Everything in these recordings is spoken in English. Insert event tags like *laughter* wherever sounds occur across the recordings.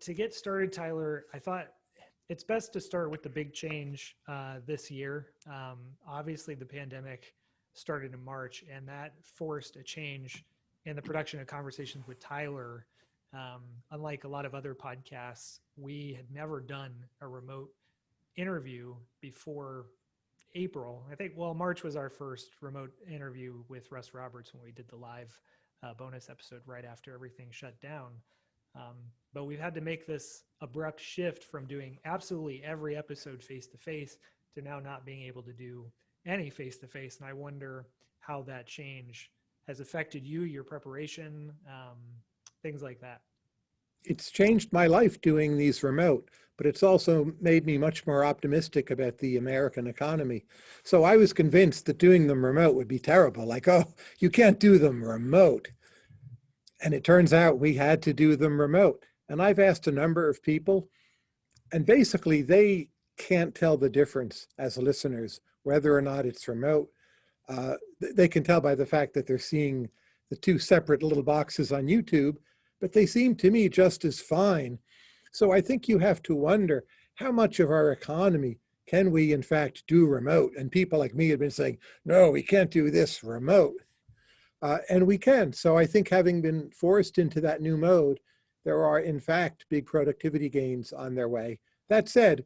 to get started, Tyler, I thought it's best to start with the big change uh, this year. Um, obviously, the pandemic started in March, and that forced a change in the production of conversations with Tyler. Um, unlike a lot of other podcasts, we had never done a remote interview before April. I think, well, March was our first remote interview with Russ Roberts when we did the live uh, bonus episode right after everything shut down. Um, but we've had to make this abrupt shift from doing absolutely every episode face to face to now not being able to do any face to face. And I wonder how that change has affected you, your preparation, um, things like that. It's changed my life doing these remote, but it's also made me much more optimistic about the American economy. So I was convinced that doing them remote would be terrible. Like, oh, you can't do them remote. And it turns out we had to do them remote. And I've asked a number of people, and basically they can't tell the difference as listeners, whether or not it's remote. Uh, they can tell by the fact that they're seeing the two separate little boxes on YouTube, but they seem to me just as fine. So I think you have to wonder how much of our economy can we in fact do remote? And people like me have been saying, no, we can't do this remote. Uh, and we can. So I think having been forced into that new mode, there are in fact big productivity gains on their way. That said,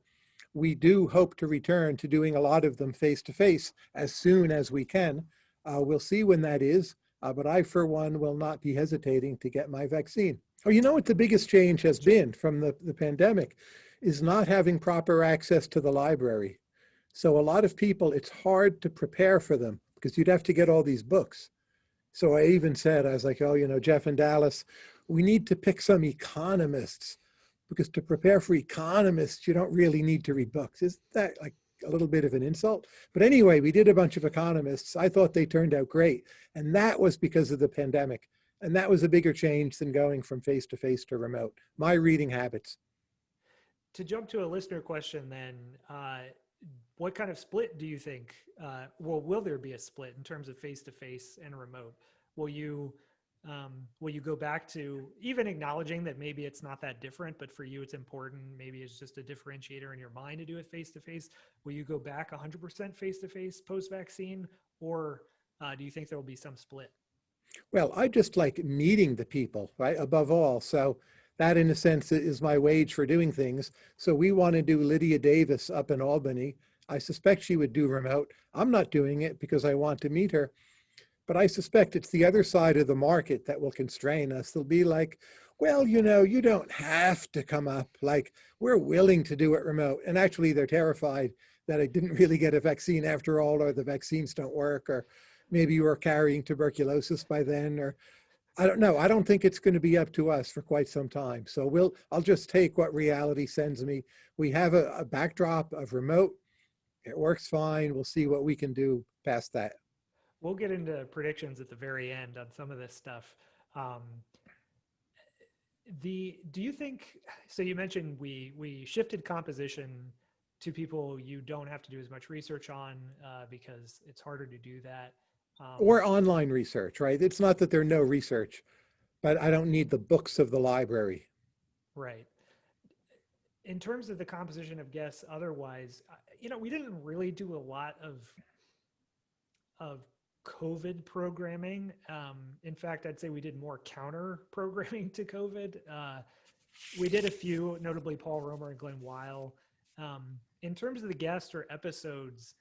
we do hope to return to doing a lot of them face to face as soon as we can. Uh, we'll see when that is, uh, but I for one will not be hesitating to get my vaccine. Oh, you know what the biggest change has been from the, the pandemic is not having proper access to the library. So a lot of people, it's hard to prepare for them because you'd have to get all these books. So I even said, I was like, oh, you know, Jeff and Dallas, we need to pick some economists because to prepare for economists, you don't really need to read books. Is that like a little bit of an insult? But anyway, we did a bunch of economists. I thought they turned out great. And that was because of the pandemic. And that was a bigger change than going from face to face to remote, my reading habits. To jump to a listener question then, uh, what kind of split do you think, uh, well, will there be a split in terms of face-to-face and remote? Will you, um, will you go back to even acknowledging that maybe it's not that different, but for you it's important, maybe it's just a differentiator in your mind to do it face-to-face. -face? Will you go back 100% face-to-face post-vaccine or uh, do you think there will be some split? Well, I just like meeting the people, right, above all. So that in a sense is my wage for doing things. So we want to do Lydia Davis up in Albany I suspect she would do remote. I'm not doing it because I want to meet her. But I suspect it's the other side of the market that will constrain us. They'll be like, well, you know, you don't have to come up. Like, we're willing to do it remote. And actually, they're terrified that I didn't *laughs* really get a vaccine after all, or the vaccines don't work, or maybe you were carrying tuberculosis by then, or I don't know. I don't think it's going to be up to us for quite some time. So we'll, I'll just take what reality sends me. We have a, a backdrop of remote it works fine. We'll see what we can do past that. We'll get into predictions at the very end on some of this stuff. Um, the do you think so you mentioned we we shifted composition to people you don't have to do as much research on uh, because it's harder to do that um, or online research right it's not that there's no research but i don't need the books of the library right in terms of the composition of guests otherwise you know, we didn't really do a lot of of COVID programming. Um, in fact, I'd say we did more counter *laughs* programming to COVID. Uh, we did a few, notably Paul Romer and Glen Weyl. Um, in terms of the guests or episodes,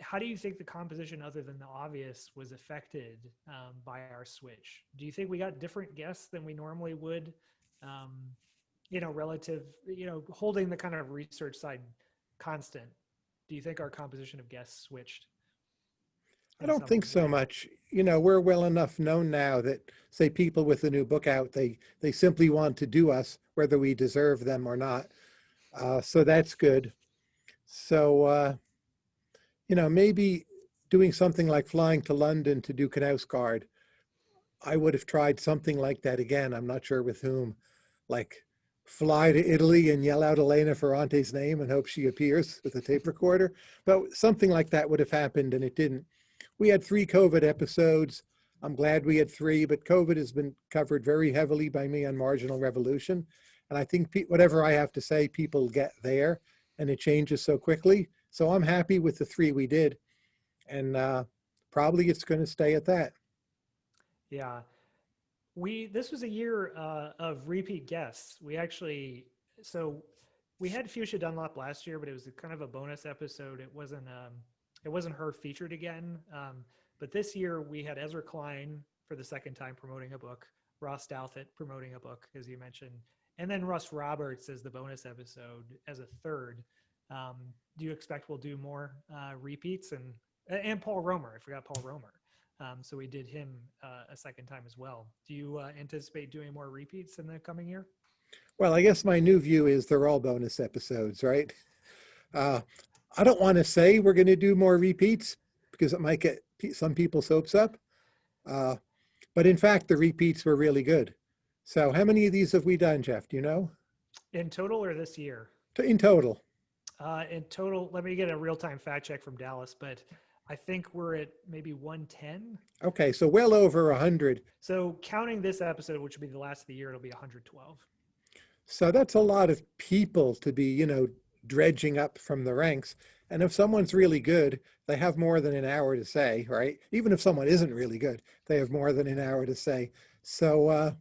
how do you think the composition, other than the obvious, was affected um, by our switch? Do you think we got different guests than we normally would? You know, relative, you know, holding the kind of research side constant, do you think our composition of guests switched? I don't think so much. You know, we're well enough known now that say people with a new book out, they they simply want to do us whether we deserve them or not. Uh, so that's good. So, uh, you know, maybe doing something like flying to London to do Knausgaard, I would have tried something like that again. I'm not sure with whom, like fly to Italy and yell out Elena Ferrante's name and hope she appears with a tape recorder. But something like that would have happened and it didn't. We had three COVID episodes. I'm glad we had three, but COVID has been covered very heavily by me on Marginal Revolution. And I think whatever I have to say, people get there and it changes so quickly. So I'm happy with the three we did. And uh, probably it's going to stay at that. Yeah. We this was a year uh, of repeat guests. We actually so we had Fuchsia Dunlop last year, but it was kind of a bonus episode. It wasn't um, it wasn't her featured again. Um, but this year we had Ezra Klein for the second time promoting a book, Ross Douthat promoting a book, as you mentioned, and then Russ Roberts as the bonus episode as a third. Um, do you expect we'll do more uh, repeats and and Paul Romer? I forgot Paul Romer. Um, so we did him uh, a second time as well. Do you uh, anticipate doing more repeats in the coming year? Well, I guess my new view is they're all bonus episodes, right? Uh, I don't want to say we're going to do more repeats because it might get some people's hopes up. Uh, but in fact, the repeats were really good. So how many of these have we done, Jeff? Do you know? In total or this year? In total. Uh, in total, let me get a real time fact check from Dallas, but I think we're at maybe 110. Okay, so well over 100. So counting this episode, which will be the last of the year, it'll be 112. So that's a lot of people to be, you know, dredging up from the ranks. And if someone's really good, they have more than an hour to say, right? Even if someone isn't really good, they have more than an hour to say. So uh,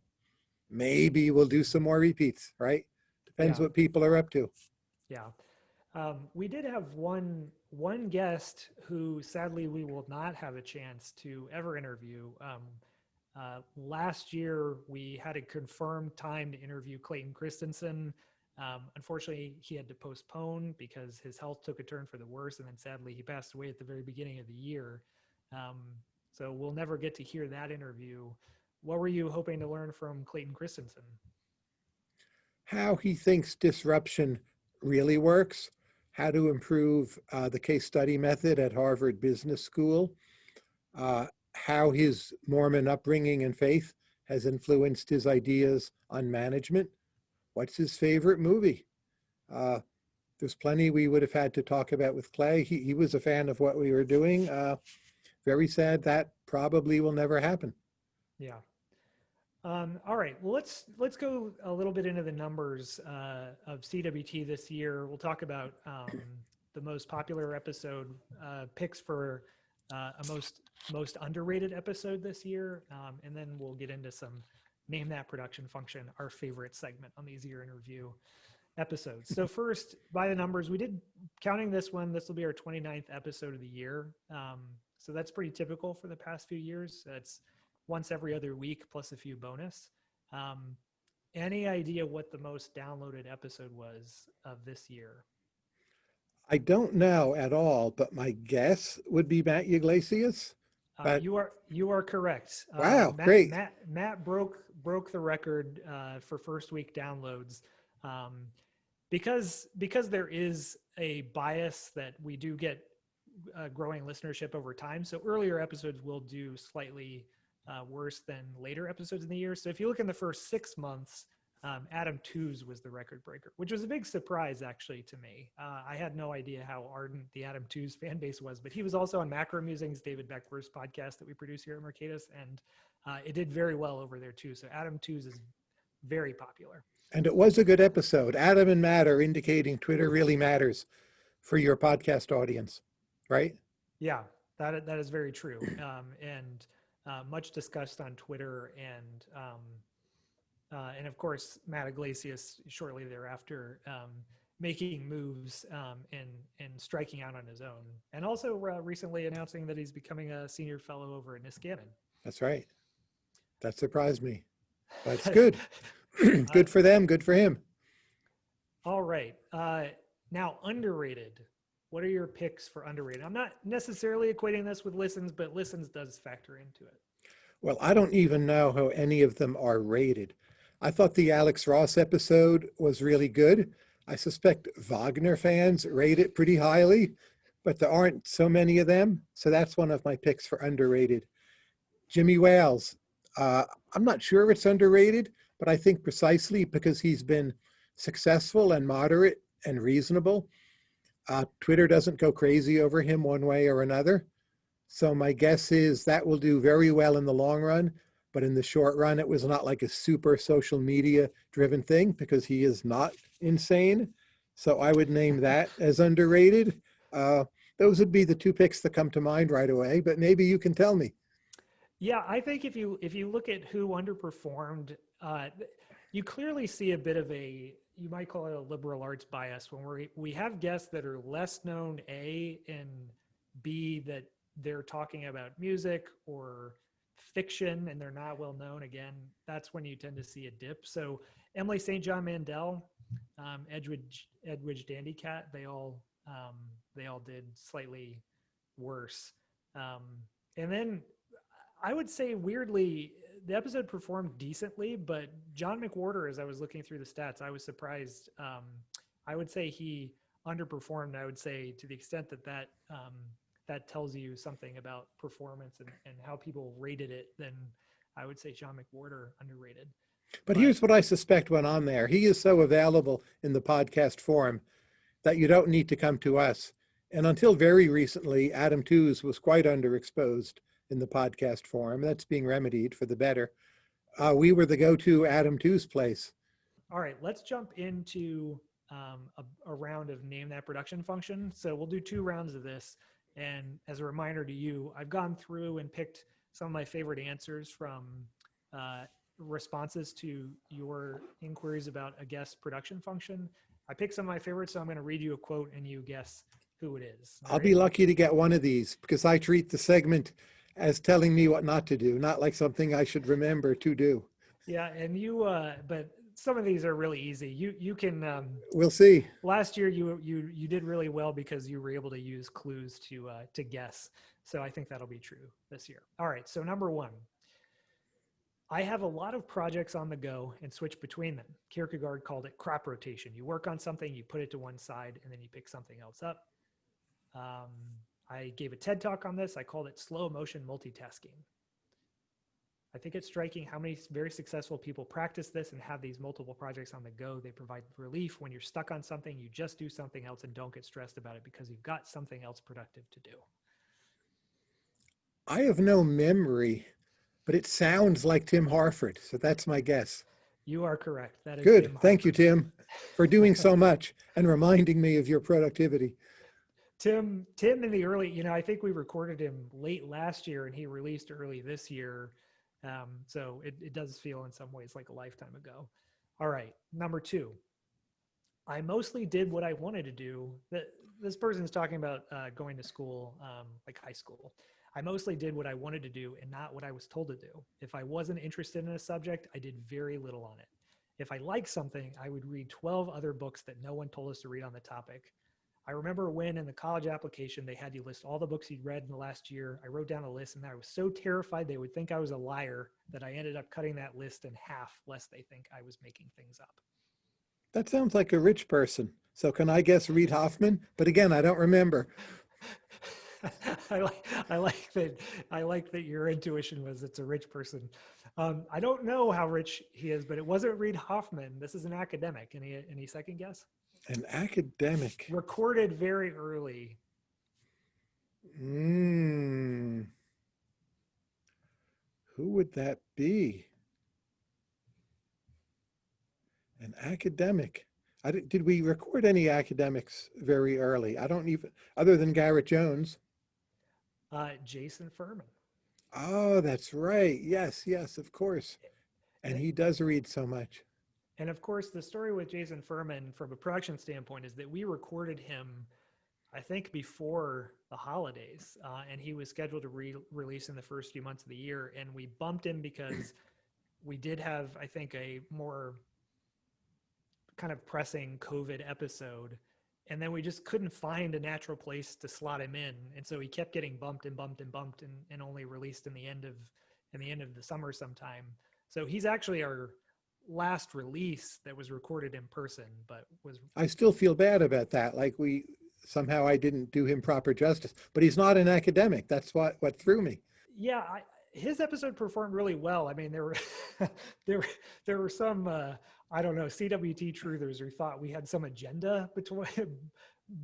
maybe we'll do some more repeats, right? Depends Yeah. what people are up to. Yeah. Um, we did have one one guest who sadly we will not have a chance to ever interview. Um, uh, last year we had a confirmed time to interview Clayton Christensen. Um, unfortunately, he had to postpone because his health took a turn for the worse, and then sadly he passed away at the very beginning of the year. Um, so we'll never get to hear that interview. What were you hoping to learn from Clayton Christensen? How he thinks disruption really works, how to improve uh, the case study method at Harvard Business School, uh, how his Mormon upbringing and faith has influenced his ideas on management. What's his favorite movie? Uh, there's plenty we would have had to talk about with Clay. He, he was a fan of what we were doing. Uh, very sad that probably will never happen. Yeah. Um, all right. Well, let's let's go a little bit into the numbers uh, of CWT this year. We'll talk about um, the most popular episode uh, picks for uh, a most most underrated episode this year, um, and then we'll get into some name that production function, our favorite segment on these year in review episodes. So *laughs* first, by the numbers, we did counting this one. This will be our 29th episode of the year. Um, so that's pretty typical for the past few years. That's once every other week plus a few bonus. Um, any idea what the most downloaded episode was of this year? I don't know at all, but my guess would be Matt Yglesias. Uh, you are you are correct. Uh, Wow, Matt, great. Matt Matt broke broke the record uh, for first week downloads um, because because there is a bias that we do get uh, growing listenership over time. So earlier episodes will do slightly uh, worse than later episodes in the year. So if you look in the first six months, um, Adam Tooze was the record breaker, which was a big surprise actually to me. Uh, I had no idea how ardent the Adam Tooze fan base was, but he was also on Macro Musings, David Beckworth's podcast that we produce here at Mercatus, and uh, it did very well over there too. So Adam Tooze is very popular. And it was a good episode. Adam and Matt are indicating Twitter really matters for your podcast audience, right? Yeah, that that is very true, um, and uh, much discussed on Twitter, and um, uh, and of course Matt Yglesias shortly thereafter um, making moves um, and and striking out on his own, and also uh, recently announcing that he's becoming a senior fellow over at Niskanen. That's right. That surprised me. That's *laughs* good. *clears throat* good for them, good for him. All right, uh, now underrated. What are your picks for underrated? I'm not necessarily equating this with listens, but listens does factor into it. Well, I don't even know how any of them are rated. I thought the Alex Ross episode was really good. I suspect Wagner fans rate it pretty highly, but there aren't so many of them. So that's one of my picks for underrated. Jimmy Wales. Uh, I'm not sure it's underrated, but I think precisely because he's been successful and moderate and reasonable, uh, Twitter doesn't go crazy over him one way or another. So my guess is that will do very well in the long run, but in the short run, it was not like a super social media driven thing because he is not insane. So I would name that as underrated. Uh, those would be the two picks that come to mind right away, but maybe you can tell me. Yeah, I think if you if you look at who underperformed, uh, you clearly see a bit of a you might call it a liberal arts bias when we we have guests that are less known a and b that they're talking about music or fiction and they're not well known. Again that's when you tend to see a dip. So emily st john mandel um, edwidge edwidge Danticat they all um, they all did slightly worse. Um, and then i would say weirdly the episode performed decently, but John McWhorter, as I was looking through the stats, I was surprised. Um, I would say he underperformed. I would say to the extent that that um, that tells you something about performance and, and how people rated it, then I would say John McWhorter underrated. But, but here's what I suspect went on there. He is so available in the podcast forum that you don't need to come to us. And until very recently, Adam Tooze was quite underexposed in the podcast forum. That's being remedied for the better. Uh, we were the go-to Adam Tooze place. All right, let's jump into um, a, a, round of name that production function. So we'll do two rounds of this. And as a reminder to you, I've gone through and picked some of my favorite answers from uh, responses to your inquiries about a guest production function. I picked some of my favorites, so I'm going to read you a quote and you guess who it is. I'll right? be lucky to get one of these because I treat the segment as telling me what not to do, not like something I should remember to do. Yeah, and you, uh, but some of these are really easy. You you can. Um, we'll see. Last year you you you did really well because you were able to use clues to uh, to guess. So I think that'll be true this year. All right. So number one, I have a lot of projects on the go and switch between them. Kierkegaard called it crop rotation. You work on something, you put it to one side, and then you pick something else up. Um, I gave a TED talk on this. I called it slow motion multitasking. I think it's striking how many very successful people practice this and have these multiple projects on the go. They provide relief when you're stuck on something, you just do something else and don't get stressed about it because you've got something else productive to do. I have no memory, but it sounds like Tim Harford. So that's my guess. You are correct. That is good. Thank you, Tim, for doing so *laughs* much and reminding me of your productivity. Tim, Tim in the early, you know, I think we recorded him late last year and he released early this year. Um, so it, it does feel in some ways like a lifetime ago. All right. Number two, I mostly did what I wanted to do. This person's talking about uh, going to school, um, like high school. I mostly did what I wanted to do and not what I was told to do. If I wasn't interested in a subject, I did very little on it. If I liked something, I would read 12 other books that no one told us to read on the topic. I remember when in the college application they had you list all the books you'd read in the last year. I wrote down a list and I was so terrified they would think I was a liar that I ended up cutting that list in half lest they think I was making things up. That sounds like a rich person. So can I guess Reid Hoffman? But again, I don't remember. *laughs* I like I like that I like that your intuition was it's a rich person. Um, I don't know how rich he is, but it wasn't Reid Hoffman. This is an academic. Any any second guess? An academic. Recorded very early. Hmm. Who would that be? An academic. I did, did we record any academics very early? I don't even, other than Garrett Jones. Uh, Jason Furman. Oh, that's right. Yes, yes, of course. And he does read so much. And of course, the story with Jason Furman from a production standpoint is that we recorded him, I think, before the holidays, uh, and he was scheduled to re- release in the first few months of the year. And we bumped him because *clears throat* we did have, I think, a more kind of pressing COVID episode. And then we just couldn't find a natural place to slot him in. And so he kept getting bumped and bumped and bumped and, and only released in the end of in the end of the summer sometime. So he's actually our last release that was recorded in person, but was. I still feel bad about that. Like we somehow I didn't do him proper justice, but he's not an academic. That's what what threw me. Yeah, I, his episode performed really well. I mean, there were *laughs* there there were some uh, I don't know CWT truthers who thought we had some agenda between *laughs*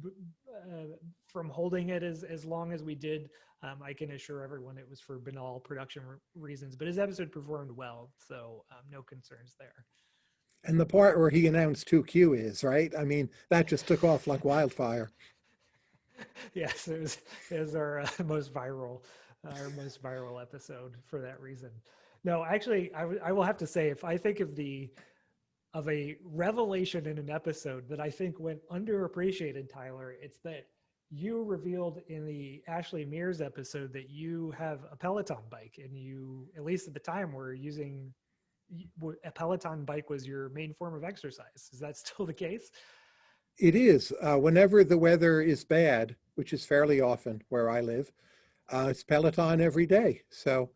uh, from holding it as, as long as we did. Um, I can assure everyone it was for banal production re- reasons, but his episode performed well, so um, no concerns there. And the part where he announced who Q is, right? I mean, that just took off like wildfire. *laughs* yes, it was, it was our uh, *laughs* most viral, our most viral episode for that reason. No, actually, I, I will have to say, if I think of the of a revelation in an episode that I think went underappreciated, Tyler, it's that you revealed in the Ashley Mears episode that you have a Peloton bike, and you, at least at the time, were using a Peloton bike was your main form of exercise. Is that *laughs* still the case? It is. Uh, whenever the weather is bad, which is fairly often where I live, uh, it's Peloton every day. So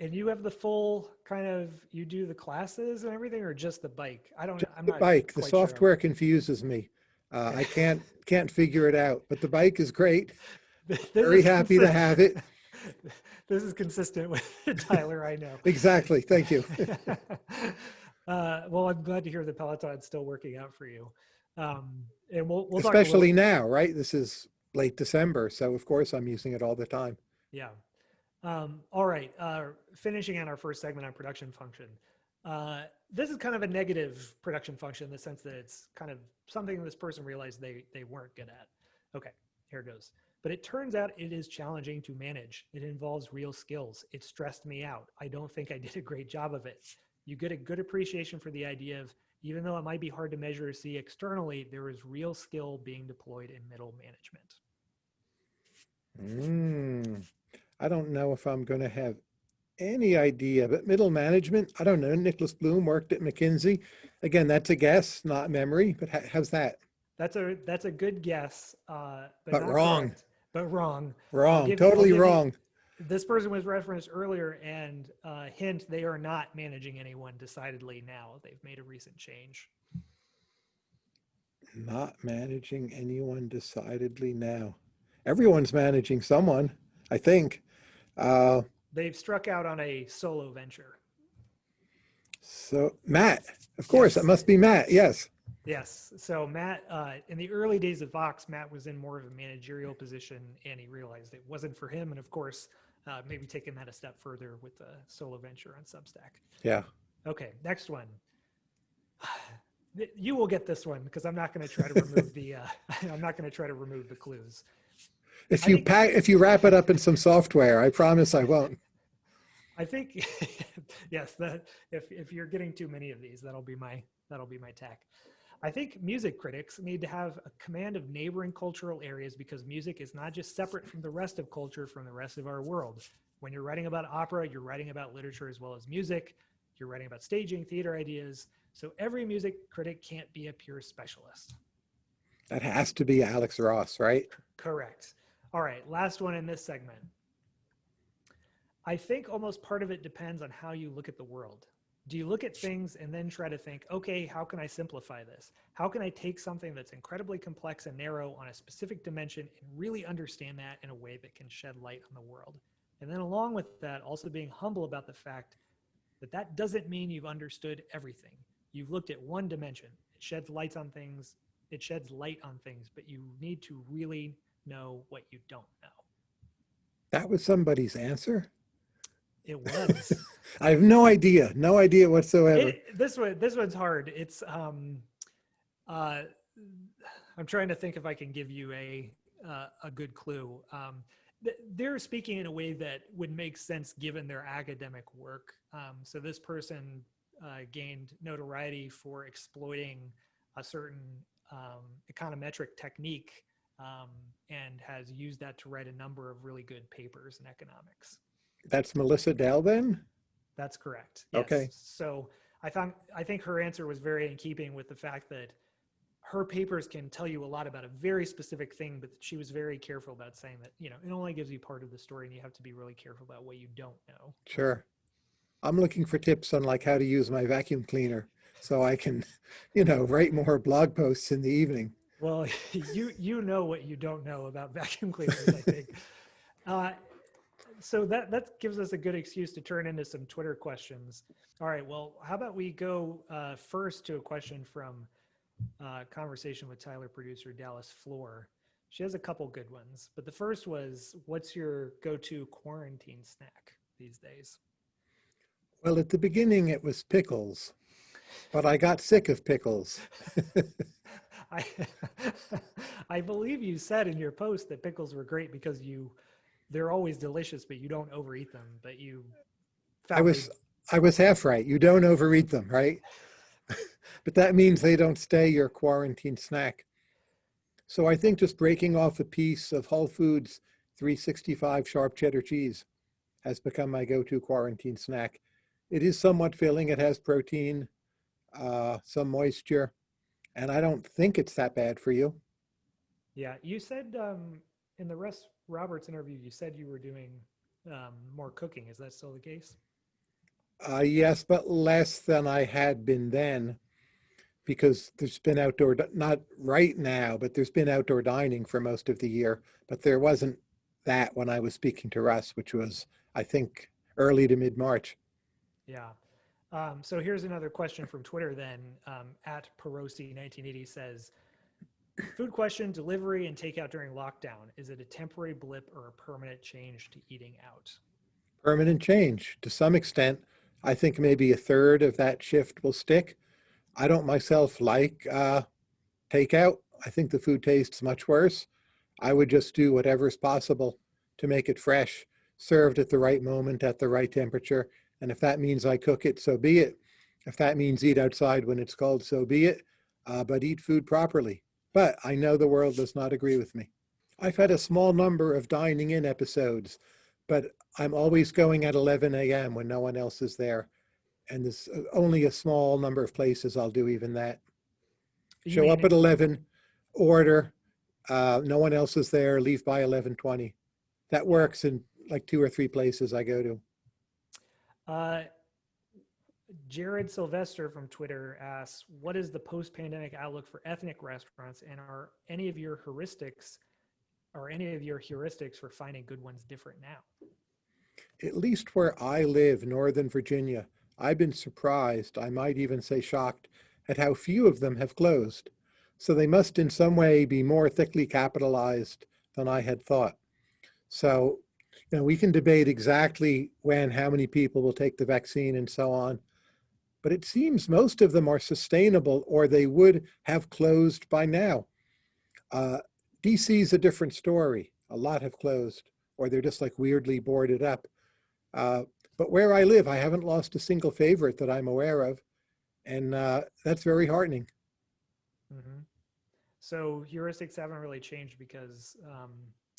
And you have the full kind of you do the classes and everything, or just the bike? I don't. just I'm the not bike, the quite sure. software confuses me. Uh, I can't can't figure it out, but the bike is great. *laughs* Very is happy to have it. *laughs* this is consistent with *laughs* Tyler. I know. Exactly. Thank you. uh, well, I'm glad to hear the Peloton's still working out for you. Um, and we'll we'll talk a little- Especially now, right? This is late December, so of course I'm using it all the time. Yeah. Um, all right. Uh, finishing on our first segment on production function. Uh, this is kind of a negative production function in the sense that it's kind of something this person realized they they weren't good at. Okay, here goes. But it turns out it is challenging to manage. It involves real skills. It stressed me out. I don't think I did a great job of it. You get a good appreciation for the idea of even though it might be hard to measure or see externally, there is real skill being deployed in middle management. Mm, I don't know if I'm going to have any idea, but middle management, I don't know. Nicholas Bloom worked at McKinsey. Again, that's a guess, not memory, but how, how's that? That's a that's a good guess, uh, but, But wrong. correct. But wrong. Wrong, give totally give wrong. This person was referenced earlier, and uh, hint: they are not managing anyone decidedly now. They've made a recent change. Not managing anyone decidedly now. Everyone's managing someone, I think. Uh, They've struck out on a solo venture. so Matt, of course, it must be Matt. Yes. Yes. So Matt, uh, in the early days of Vox, Matt was in more of a managerial position, and he realized it wasn't for him. And of course, uh, maybe taking that a step further with the solo venture on Substack. Yeah. Okay, next one. *sighs* You will get this one because I'm not going to try to remove the. Uh, *laughs* I'm not going to try to remove the clues. If you pack, if you wrap it up in some software, I promise I won't. I think, *laughs* yes, that if if you're getting too many of these, that'll be my that'll be my tack. I think music critics need to have a command of neighboring cultural areas because music is not just separate from the rest of culture from the rest of our world. When you're writing about opera, you're writing about literature as well as music. You're writing about staging, theater ideas. So every music critic can't be a pure specialist. That has to be Alex Ross, right? Correct. All right, last one in this segment. I think almost part of it depends on how you look at the world. Do you look at things and then try to think, okay, how can I simplify this? How can I take something that's incredibly complex and narrow on a specific dimension and really understand that in a way that can shed light on the world? And then, along with that, also being humble about the fact that that doesn't mean you've understood everything. You've looked at one dimension. It sheds lights on things. It sheds light on things, but you need to really know what you don't know. That was somebody's answer. It *laughs* was. I have no idea, no idea whatsoever. it, this one, this one's hard. It's um, uh, I'm trying to think if I can give you a uh, a good clue. Um, th- they're speaking in a way that would make sense given their academic work. Um, so this person uh, gained notoriety for exploiting a certain um, econometric technique um, and has used that to write a number of really good papers in economics. That's Melissa Dell? That's correct. Okay. So I found I think her answer was very in keeping with the fact that her papers can tell you a lot about a very specific thing, but she was very careful about saying that, you know, it only gives you part of the story and you have to be really careful about what you don't know. Sure. I'm looking for tips on like how to use my vacuum cleaner so I can, *laughs* you know, write more blog posts in the evening. Well, *laughs* you you know what you don't know about vacuum cleaners, I think. *laughs* Uh, so that that gives us a good excuse to turn into some Twitter questions. All right. Well, how about we go uh, first to a question from uh, conversation with Tyler producer Dallas Floer. She has a couple good ones, but the first was, "What's your go-to quarantine snack these days?" Well, at the beginning it was pickles, but I got sick of pickles. *laughs* I *laughs* I believe you said in your post that pickles were great because you they're always delicious, but you don't overeat them. But you I was they- I was half right. You don't overeat them, right? *laughs* but that means they don't stay your quarantine snack. So I think just breaking off a piece of Whole Foods 365 sharp cheddar cheese has become my go-to quarantine snack. It is somewhat filling. It has protein, uh, some moisture, and I don't think it's that bad for you. yeah. You said um, in the Russ Roberts interview, you said you were doing um, more cooking. Is that still the case? Uh, yes, but less than I had been then because there's been outdoor, not right now, but there's been outdoor dining for most of the year. But there wasn't that when I was speaking to Russ, which was, I think, early to mid-March. Yeah. Um, so here's another question from Twitter then. Um, at Perosi1980 says, food question, delivery and takeout during lockdown. Is it a temporary blip or a permanent change to eating out? Permanent change to some extent. I think maybe a third of that shift will stick. I don't myself like uh, takeout. I think the food tastes much worse. I would just do whatever's possible to make it fresh, served at the right moment, at the right temperature. And if that means I cook it, so be it. If that means eat outside when it's cold, so be it. Uh, but eat food properly. But I know the world does not agree with me. I've had a small number of dining in episodes, but I'm always going at 11 a.m. when no one else is there. And there's uh, only a small number of places I'll do even that. You Show up at 11, order, uh, no one else is there, leave by 11:20. That works in like two or three places I go to. Uh, Jared Sylvester from Twitter asks, "What is the post-pandemic outlook for ethnic restaurants, and are any of your heuristics, are any of your heuristics for finding good ones different now?" At least where I live, Northern Virginia, I've been surprised, I might even say shocked, at how few of them have closed. So they must in some way be more thickly capitalized than I had thought. So, know, we can debate exactly when, how many people will take the vaccine and so on. But it seems most of them are sustainable or they would have closed by now. Uh, DC is a different story. A lot have closed or they're just like weirdly boarded up. Uh, but where I live, I haven't lost a single favorite that I'm aware of. And uh, that's very heartening. hmm So heuristics haven't really changed because um,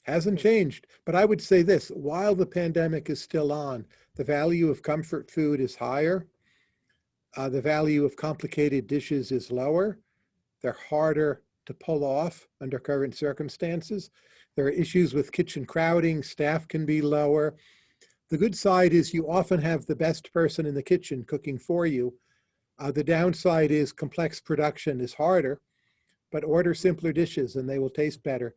Hasn't changed. But I would say this, while the pandemic is still on, the value of comfort food is higher. Uh, the value of complicated dishes is lower. They're harder to pull off under current circumstances. There are issues with kitchen crowding, staff can be lower. The good side is you often have the best person in the kitchen cooking for you. Uh, the downside is complex production is harder, but order simpler dishes and they will taste better.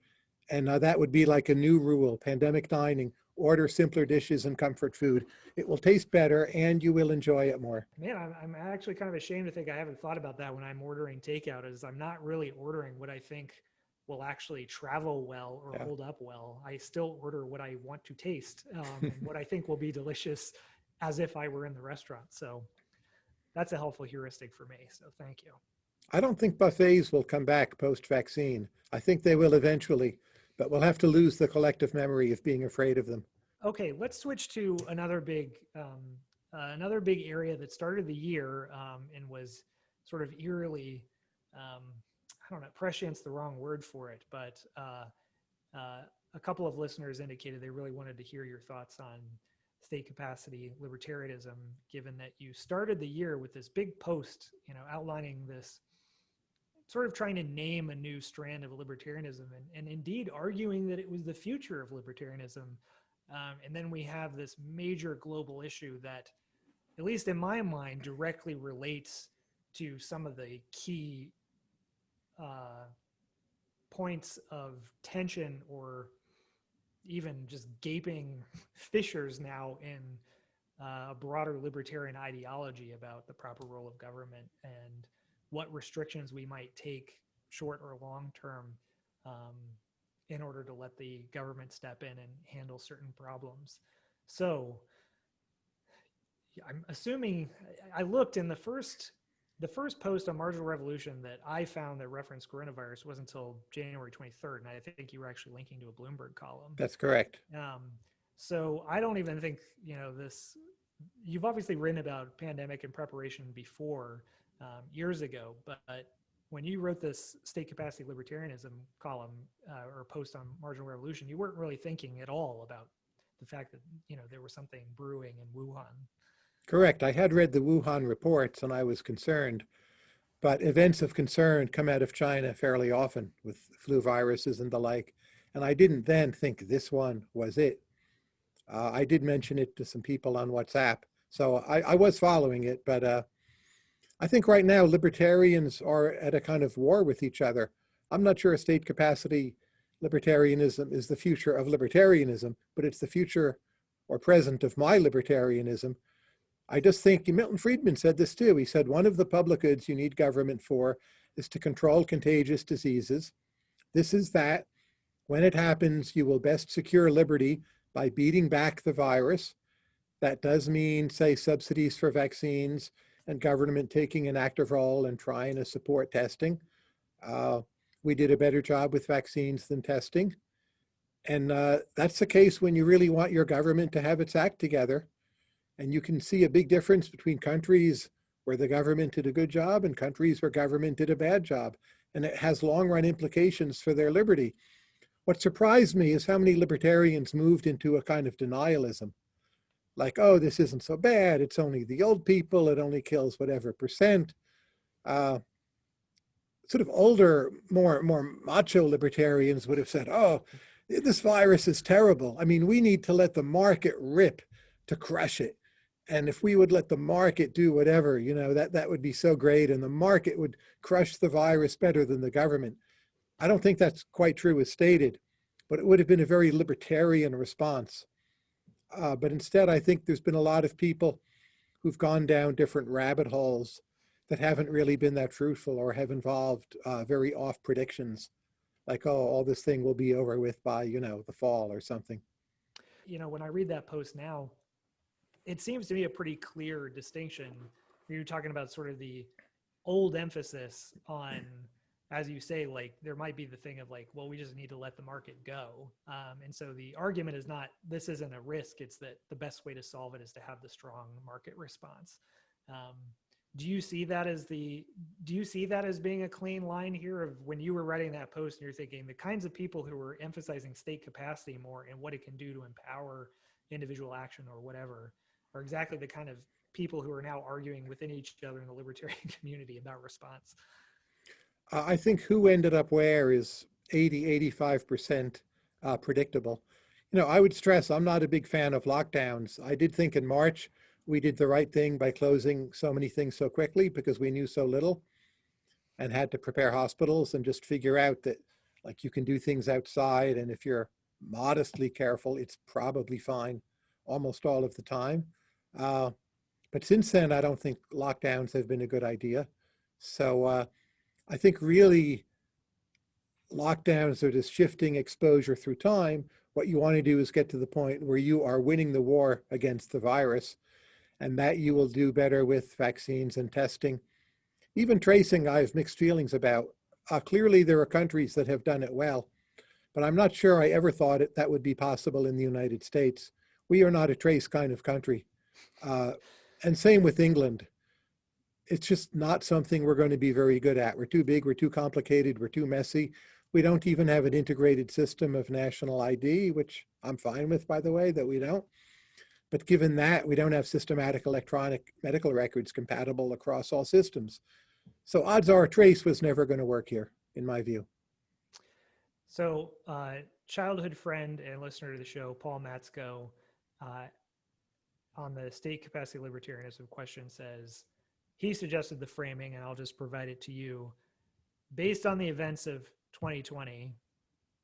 And uh, that would be like a new rule, pandemic dining, order simpler dishes and comfort food. It will taste better and you will enjoy it more. Man, I'm, I'm actually kind of ashamed to think I haven't thought about that when I'm ordering takeout. Is I'm not really ordering what I think will actually travel well or Yeah. hold up well. I still order what I want to taste um, and what I *laughs* think will be delicious, as if I were in the restaurant. So that's a helpful heuristic for me. So thank you. I don't think buffets will come back post-vaccine. I think they will eventually, but we'll have to lose the collective memory of being afraid of them. Okay, let's switch to another big, um, uh, another big area that started the year um, and was sort of eerily, um, I don't know, prescient's the wrong word for it, but uh, uh, a couple of listeners indicated they really wanted to hear your thoughts on state capacity libertarianism, given that you started the year with this big post, you know, outlining this sort of trying to name a new strand of libertarianism and, and indeed arguing that it was the future of libertarianism. Um, and then we have this major global issue that, at least in my mind, directly relates to some of the key uh, points of tension or even just gaping *laughs* fissures now in uh, a broader libertarian ideology about the proper role of government and what restrictions we might take short or long term um, in order to let the government step in and handle certain problems. So I'm assuming I looked in the first the first post on marginal revolution that I found that referenced coronavirus was until January 23rd, and I think you were actually linking to a Bloomberg column. That's correct. Um, so I don't even think you know this. You've obviously written about pandemic and preparation before um, years ago, but when you wrote this state capacity libertarianism column uh, or post on marginal revolution, you weren't really thinking at all about the fact that you know there was something brewing in Wuhan. Correct. I had read the Wuhan reports and I was concerned, but events of concern come out of China fairly often with flu viruses and the like. And I didn't then think this one was it. Uh, I did mention it to some people on WhatsApp. So I, I was following it, but uh, I think right now libertarians are at a kind of war with each other. I'm not sure state capacity libertarianism is the future of libertarianism, but it's the future or present of my libertarianism. I just think Milton Friedman said this too. He said, one of the public goods you need government for is to control contagious diseases. This is that. When it happens, you will best secure liberty by beating back the virus. That does mean, say, subsidies for vaccines and government taking an active role and trying to support testing. Uh, we did a better job with vaccines than testing. And uh, that's the case when you really want your government to have its act together. And you can see a big difference between countries where the government did a good job and countries where government did a bad job. And it has long run implications for their liberty. What surprised me is how many libertarians moved into a kind of denialism. Like, oh, this isn't so bad. It's only the old people. It only kills whatever percent. Uh, sort of older, more, more macho libertarians would have said, oh, this virus is terrible. I mean, we need to let the market rip to crush it. And if we would let the market do whatever, you know, that, that would be so great. And the market would crush the virus better than the government. I don't think that's quite true as stated, but it would have been a very libertarian response. Uh, but instead, I think there's been a lot of people who've gone down different rabbit holes that haven't really been that fruitful or have involved uh, very off predictions like, oh, all this thing will be over with by, you know, the fall or something. You know, when I read that post now, it seems to me a pretty clear distinction. You're talking about sort of the old emphasis on, as you say, like there might be the thing of like, well, we just need to let the market go. Um, and so the argument is not this isn't a risk. It's that the best way to solve it is to have the strong market response. Um, do you see that as the do you see that as being a clean line here of when you were writing that post and you're thinking the kinds of people who are emphasizing state capacity more and what it can do to empower individual action or whatever are exactly the kind of people who are now arguing within each other in the libertarian *laughs* community about response i think who ended up where is 80 85 percent uh, predictable you know i would stress i'm not a big fan of lockdowns i did think in march we did the right thing by closing so many things so quickly because we knew so little and had to prepare hospitals and just figure out that like you can do things outside and if you're modestly careful, it's probably fine almost all of the time. Uh, but since then, I don't think lockdowns have been a good idea. So uh, I think really lockdowns are just shifting exposure through time. What you want to do is get to the point where you are winning the war against the virus and that you will do better with vaccines and testing. Even tracing, I have mixed feelings about. Uh, clearly, there are countries that have done it well, but I'm not sure I ever thought it, that would be possible in the United States. We are not a trace kind of country. Uh, and same with England. It's just not something we're going to be very good at. We're too big, we're too complicated, we're too messy. We don't even have an integrated system of national ID, which I'm fine with, by the way, that we don't. But given that, we don't have systematic electronic medical records compatible across all systems. So odds are trace was never going to work here, in my view. So uh, childhood friend and listener to the show, Paul Matsko, uh, on the state capacity libertarianism question says, he suggested the framing, and I'll just provide it to you. Based on the events of 2020,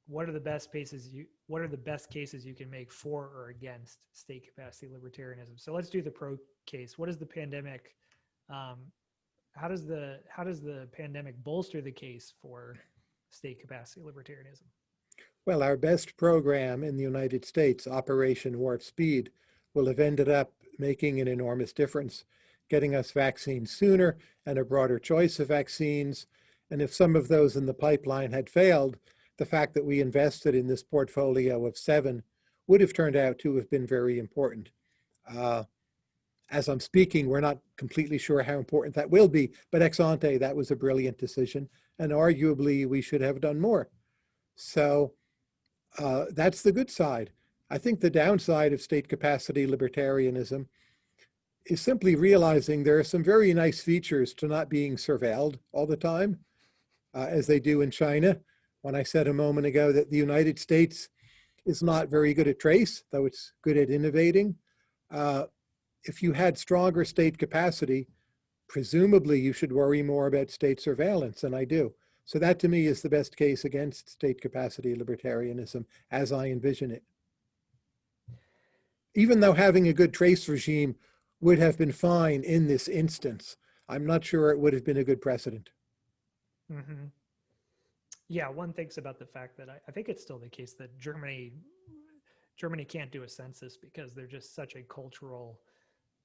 what are the best cases you what are the best cases you can make for or against state capacity libertarianism? So let's do the pro case. What is the pandemic um, how does the how does the pandemic bolster the case for state capacity libertarianism? Well, our best program in the United States, Operation Warp Speed, will have ended up making an enormous difference, getting us vaccines sooner and a broader choice of vaccines. And if some of those in the pipeline had failed, the fact that we invested in this portfolio of seven would have turned out to have been very important. Uh, as I'm speaking, we're not completely sure how important that will be, but ex ante, that was a brilliant decision. And arguably, we should have done more. So uh, that's the good side. I think the downside of state capacity libertarianism is simply realizing there are some very nice features to not being surveilled all the time, uh, as they do in China. When I said a moment ago that the United States is not very good at trace, though it's good at innovating. Uh, if you had stronger state capacity, presumably you should worry more about state surveillance, and I do. So that to me is the best case against state capacity libertarianism as I envision it. Even though having a good trace regime would have been fine in this instance, I'm not sure it would have been a good precedent. hmm Yeah, one thinks about the fact that I, I think it's still the case that Germany Germany can't do a census because they're just such a cultural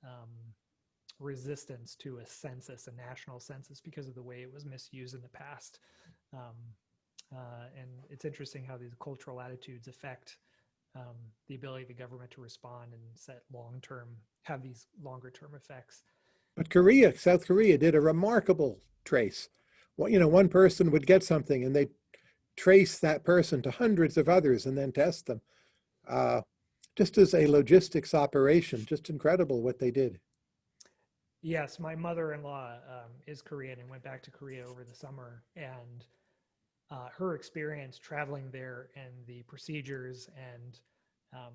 um, resistance to a census, a national census, because of the way it was misused in the past. Um, uh, and it's interesting how these cultural attitudes affect um, the ability of the government to respond and set long-term, have these longer-term effects. But Korea, South Korea did a remarkable trace. Well, you know, one person would get something and they trace that person to hundreds of others and then test them. Uh, just as a logistics operation, just incredible what they did. Yes, my mother-in-law um, is Korean and went back to Korea over the summer, and uh, her experience traveling there and the procedures and um,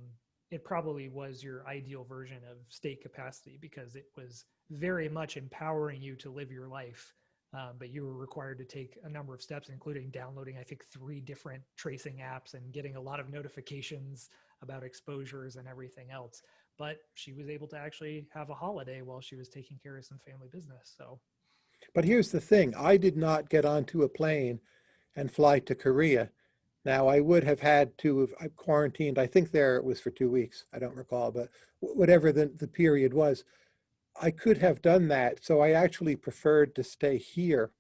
it probably was your ideal version of state capacity because it was very much empowering you to live your life. Um, but you were required to take a number of steps, including downloading, I think, three different tracing apps and getting a lot of notifications about exposures and everything else. But she was able to actually have a holiday while she was taking care of some family business. So, But here's the thing, I did not get onto a plane and fly to Korea. Now I would have had to have quarantined, I think there it was for two weeks, I don't recall, but whatever the, the period was, I could have done that. So I actually preferred to stay here.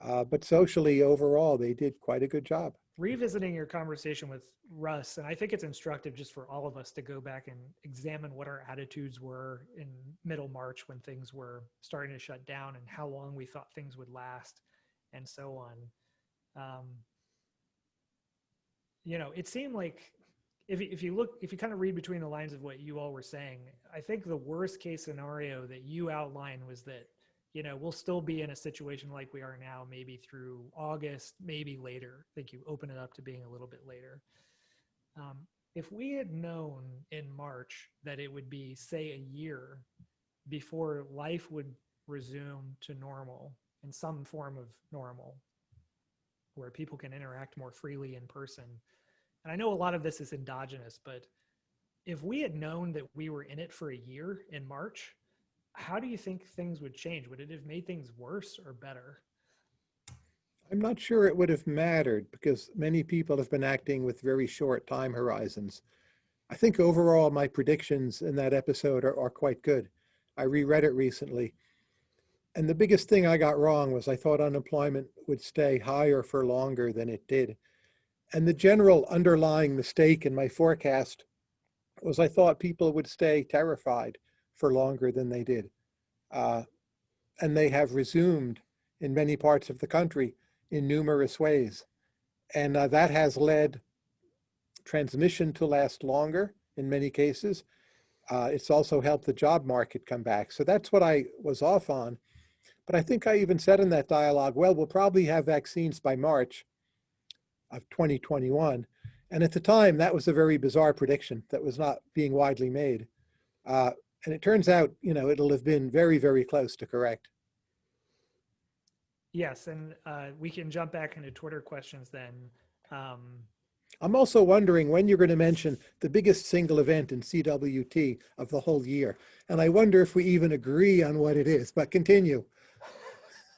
Uh, but socially overall, they did quite a good job. revisiting your conversation with Russ, and I think it's instructive just for all of us to go back and examine what our attitudes were in middle March when things were starting to shut down and how long we thought things would last and so on. Um, you know, it seemed like if, you- if you look, if you kind of read between the lines of what you all were saying, I think the worst case scenario that you outlined was that, you know, we'll still be in a situation like we are now, maybe through August, maybe later. I think you open it up to being a little bit later. Um, if we had known in March that it would be, say, a year before life would resume to normal in some form of normal, where people can interact more freely in person. And I know a lot of this is endogenous, but if we had known that we were in it for a year in March, how do you think things would change? Would it have made things worse or better? I'm not sure it would have mattered because many people have been acting with very short time horizons. I think overall my predictions in that episode are, are quite good. I reread it recently. And the biggest thing I got wrong was I thought unemployment would stay higher for longer than it did. And the general underlying mistake in my forecast was I thought people would stay terrified for longer than they did. Uh, and they have resumed in many parts of the country in numerous ways. And uh, that has led transmission to last longer in many cases. Uh, it's also helped the job market come back. So that's what I was off on. But I think I even said in that dialogue, well, we'll probably have vaccines by March of 2021. And at the time, that was a very bizarre prediction that was not being widely made. Uh, and it turns out, you know, it'll have been very, very close to correct. Yes, and uh, we can jump back into Twitter questions then. Um, I'm also wondering when you're going to mention the biggest single event in CWT of the whole year. And I wonder if we even agree on what it is, but continue.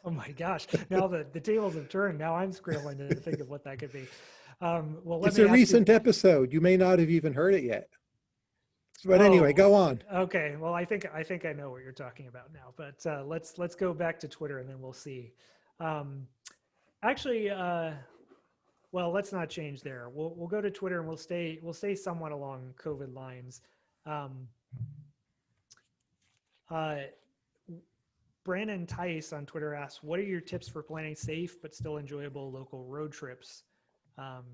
*laughs* oh my gosh, now the, the tables have turned. Now I'm scrambling to think of what that could be. Um, well, let It's me a ask you- recent episode. You may not have even heard it yet. But anyway, Oh. go on. Okay, well, I think I think I know what you're talking about now. But uh, let's let's go back to Twitter and then we'll see. Um, actually, uh, well, let's not change there. We'll we'll go to Twitter and we'll stay we'll stay somewhat along COVID lines. Um, uh, Brandon Tice on Twitter asks, "What are your tips for planning safe but still enjoyable local road trips? Um,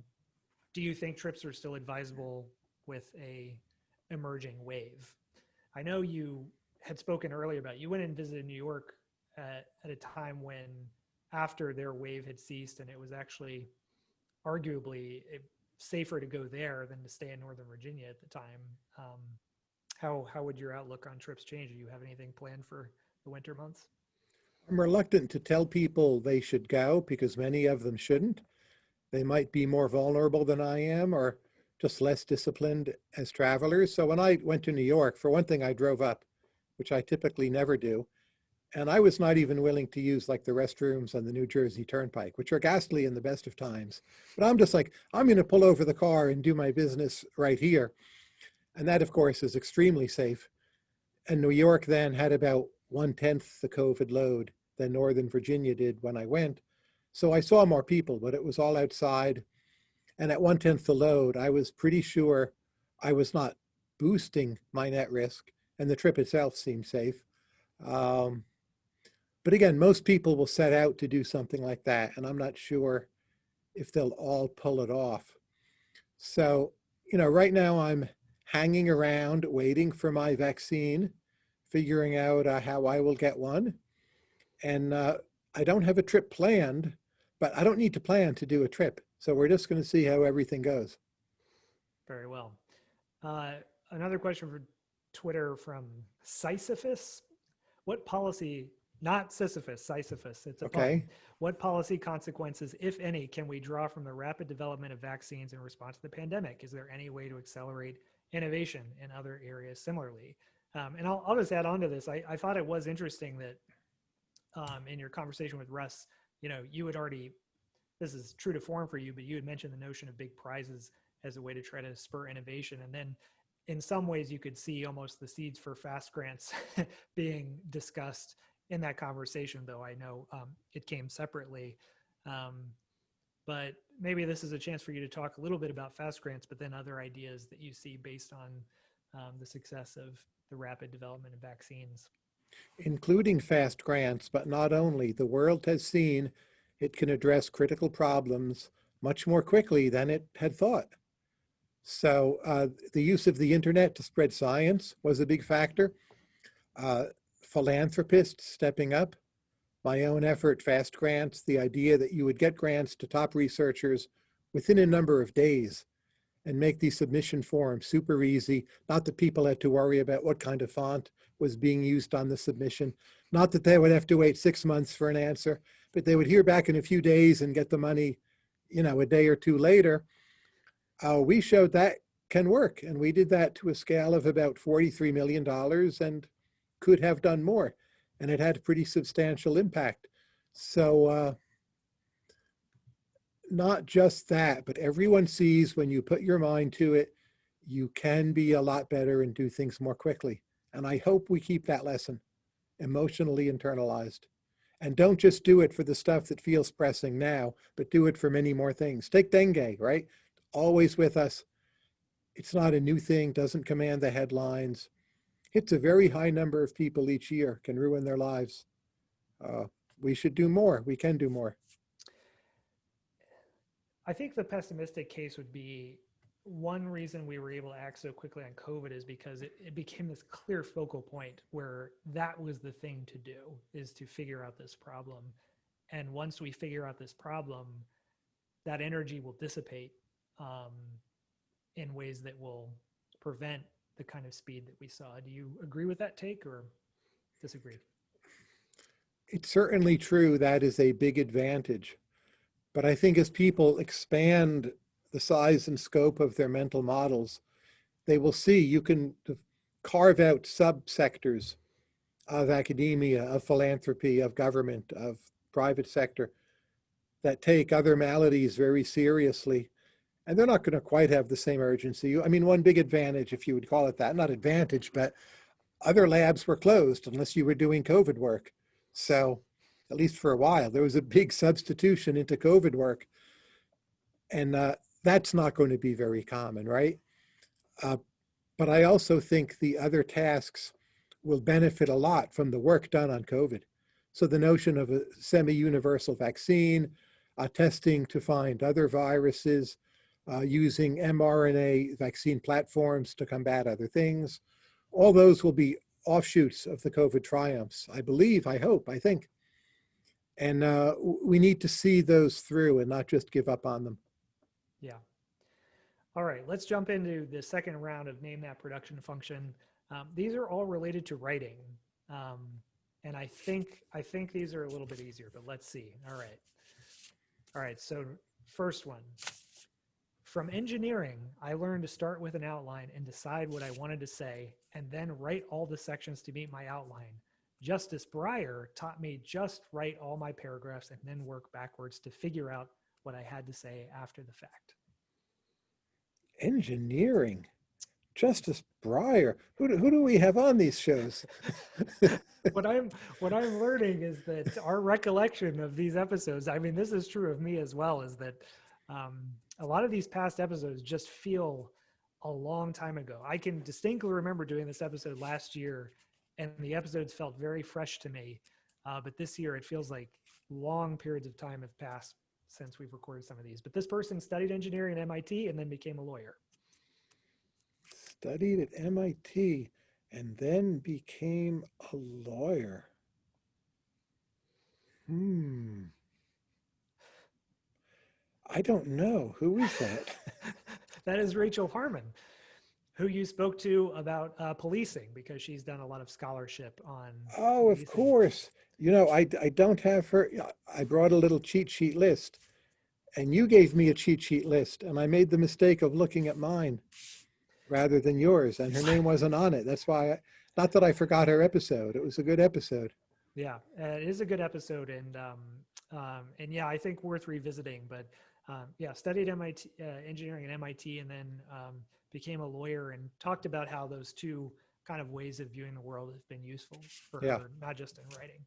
do you think trips are still advisable with a emerging wave?" I know you had spoken earlier about you went and visited New York at, at a time when after their wave had ceased and it was actually arguably eh, safer to go there than to stay in Northern Virginia at the time. Um, how how would your outlook on trips change? Do you have anything planned for the winter months? I'm reluctant to tell people they should go because many of them shouldn't. They might be more vulnerable than I am or just less disciplined as travelers. So when I went to New York, for one thing, I drove up, which I typically never do. And I was not even willing to use like the restrooms on the New Jersey Turnpike, which are ghastly in the best of times. But I'm just like, I'm going to pull over the car and do my business right here. And that, of course, is extremely safe. And New York then had about one tenth the COVID load than Northern Virginia did when I went. So I saw more people, but it was all outside. And at one tenth the load, I was pretty sure I was not boosting my net risk, and the trip itself seemed safe. Um, but again, most people will set out to do something like that, and I'm not sure if they'll all pull it off. So, you know, right now I'm hanging around waiting for my vaccine, figuring out uh, how I will get one. And uh, I don't have a trip planned, but I don't need to plan to do a trip. So we're just going to see how everything goes. Very well. Uh, another question for Twitter from Sisyphus. What policy, not Sisyphus, Sisyphus, it's a. Okay. What policy consequences, if any, can we draw from the rapid development of vaccines in response to the pandemic? Is there any way to accelerate innovation in other areas similarly? Um, and I'll, I'll just add on to this. I, I thought it was interesting that um, in your conversation with Russ, you know, you had already, this is true to form for you, but you had mentioned the notion of big prizes as a way to try to spur innovation. And then in some ways you could see almost the seeds for fast grants *laughs* being discussed in that conversation, though I know um, it came separately. Um, but maybe this is a chance for you to talk a little bit about fast grants, but then other ideas that you see based on um, the success of the rapid development of vaccines. including fast grants, but not only. The world has seen it can address critical problems much more quickly than it had thought. So uh, the use of the internet to spread science was a big factor. Uh, philanthropists stepping up, my own effort, fast grants, the idea that you would get grants to top researchers within a number of days and make the submission form super easy. Not that people had to worry about what kind of font was being used on the submission. Not that they would have to wait six months for an answer, but they would hear back in a few days and get the money, you know, a day or two later. Uh, we showed that can work. And we did that to a scale of about $43 million and could have done more. And it had a pretty substantial impact. So uh, not just that, but everyone sees when you put your mind to it, you can be a lot better and do things more quickly. And I hope we keep that lesson emotionally internalized. And don't just do it for the stuff that feels pressing now, but do it for many more things. Take dengue, right? Always with us. It's not a new thing, doesn't command the headlines. Hits a very high number of people each year, can ruin their lives. Uh, we should do more. We can do more. I think the pessimistic case would be one reason we were able to act so quickly on COVID is because it, it became this clear focal point where that was the thing to do is to figure out this problem. And once we figure out this problem, that energy will dissipate um, in ways that will prevent the kind of speed that we saw. Do you agree with that take or disagree? It's certainly true that is a big advantage. But I think as people expand the size and scope of their mental models, they will see you can carve out subsectors of academia, of philanthropy, of government, of private sector that take other maladies very seriously And they're not going to quite have the same urgency. I mean, one big advantage, if you would call it that, not advantage, but other labs were closed unless you were doing COVID work. So at least for a while, there was a big substitution into COVID work. And uh, that's not going to be very common, right? Uh, but I also think the other tasks will benefit a lot from the work done on COVID. So the notion of a semi-universal vaccine, uh, testing to find other viruses, uh, using mRNA vaccine platforms to combat other things, all those will be offshoots of the COVID triumphs, I believe, I hope, I think. And uh, we need to see those through and not just give up on them. Yeah. All right, let's jump into the second round of name that production function. Um, these are all related to writing. Um, and I think, I think these are a little bit easier, but let's see. All right. All right, so first one. From engineering, I learned to start with an outline and decide what I wanted to say, and then write all the sections to meet my outline. Justice Breyer taught me just write all my paragraphs and then work backwards to figure out what I had to say after the fact. Engineering. Justice Breyer. Who do, who do we have on these shows? *laughs* what I'm what I'm learning is that our recollection of these episodes, I mean, this is true of me as well, is that um, a lot of these past episodes just feel a long time ago. I can distinctly remember doing this episode last year and the episodes felt very fresh to me. Uh, but this year it feels like long periods of time have passed since we've recorded some of these. But this person studied engineering at MIT and then became a lawyer. Studied at MIT and then became a lawyer. Hmm. I don't know. Who is that? *laughs* that is Rachel Harmon who you spoke to about uh, policing because she's done a lot of scholarship on. Oh, of course. You know, I, I don't have her. I brought a little cheat sheet list and you gave me a cheat sheet list and I made the mistake of looking at mine rather than yours and her name wasn't on it. That's why, I, not that I forgot her episode. It was a good episode. Yeah, it is a good episode. And, um, um, and yeah, I think worth revisiting, but um, yeah, studied MIT, uh, engineering at MIT and then um, became a lawyer and talked about how those two kind of ways of viewing the world have been useful for yeah. her, not just in writing.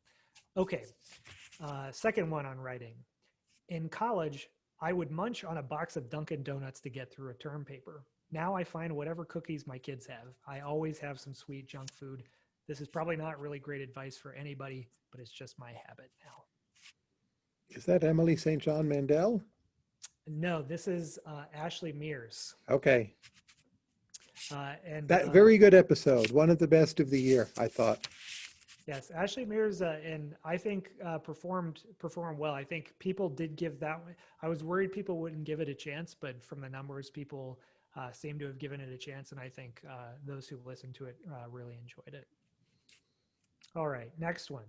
Okay, uh, second one on writing. In college, I would munch on a box of Dunkin' Donuts to get through a term paper. Now I find whatever cookies my kids have. I always have some sweet junk food. This is probably not really great advice for anybody, but it's just my habit now. Is that Emily St. John Mandel? No, this is uh, Ashley Mears. Okay. Uh, and that uh, very good episode, one of the best of the year, I thought. Yes, Ashley Mears, uh, and I think uh, performed performed well. I think people did give that. I was worried people wouldn't give it a chance, but from the numbers, people uh, seem to have given it a chance, and I think uh, those who listened to it uh, really enjoyed it. All right, next one.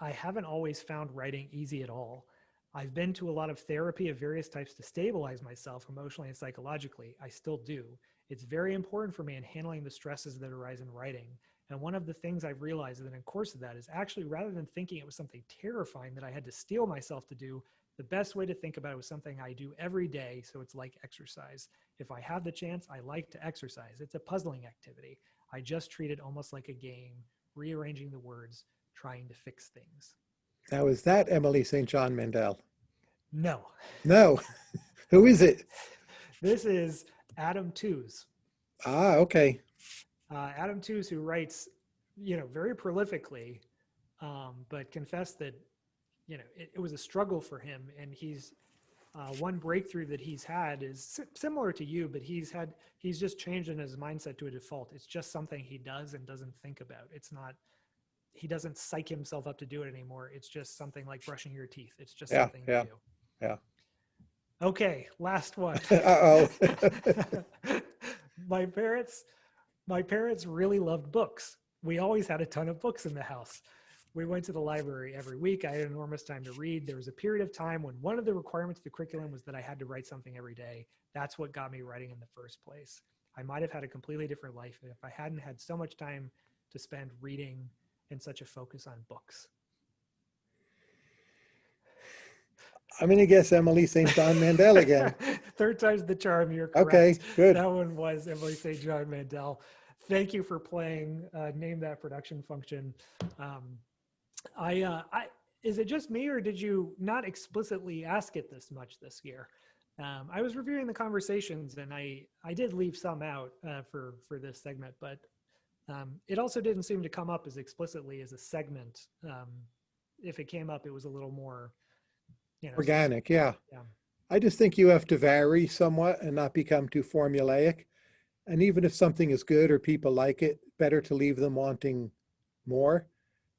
I haven't always found writing easy at all. I've been to a lot of therapy of various types to stabilize myself emotionally and psychologically. I still do. It's very important for me in handling the stresses that arise in writing. And one of the things I've realized in the course of that is actually rather than thinking it was something terrifying that I had to steel myself to do, the best way to think about it was something I do every day. So it's like exercise. If I have the chance, I like to exercise. It's a puzzling activity. I just treat it almost like a game, rearranging the words, trying to fix things. Now, is that Emily St. John Mandel? No. No. *laughs* Who is it? *laughs* This is Adam Tooze. Ah, okay. Uh, Adam Tooze, who writes, you know, very prolifically, um, but confessed that, you know, it, it, was a struggle for him. And he's uh, one breakthrough that he's had is similar to you, but he's had he's just changed in his mindset to a default. It's just something he does and doesn't think about. It's not he doesn't psych himself up to do it anymore. It's just something like brushing your teeth. It's just yeah, something yeah, you do. Yeah. Okay, last one. *laughs* Uh-oh. *laughs* my parents, my parents really loved books. We always had a ton of books in the house. We went to the library every week. I had enormous time to read. There was a period of time when one of the requirements of the curriculum was that I had to write something every day. That's what got me writing in the first place. I might have had a completely different life if I hadn't had so much time to spend reading and such a focus on books. I'm going to guess Emily St. John Mandel again. *laughs* third time's the charm. You're correct. Okay, good. That one was Emily St. John Mandel. Thank you for playing. Uh, name that production function. Um, I, uh, I, is it just me or did you not explicitly ask it this much this year? Um, I was reviewing the conversations and I, I did leave some out uh, for, for this segment, but um, it also didn't seem to come up as explicitly as a segment. Um, if it came up, it was a little more, you know, Organic, yeah. Yeah. I just think you have to vary somewhat and not become too formulaic. And even if something is good or people like it, better to leave them wanting more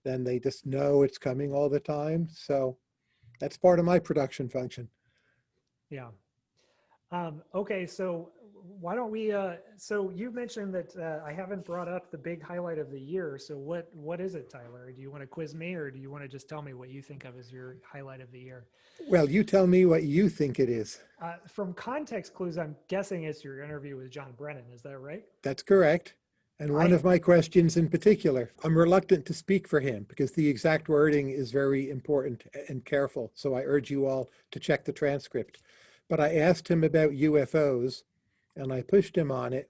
than they just know it's coming all the time. So that's part of my production function. Yeah. Um, okay, so why don't we, uh, so you mentioned that uh, I haven't brought up the big highlight of the year. So what what is it, Tyler? Do you want to quiz me or do you want to just tell me what you think of as your highlight of the year? Well, you tell me what you think it is. Uh, from context clues, I'm guessing it's your interview with John Brennan. Is that right? That's correct. And one I- of my questions in particular, I'm reluctant to speak for him because the exact wording is very important and careful. So I urge you all to check the transcript. But I asked him about UFOs and I pushed him on it.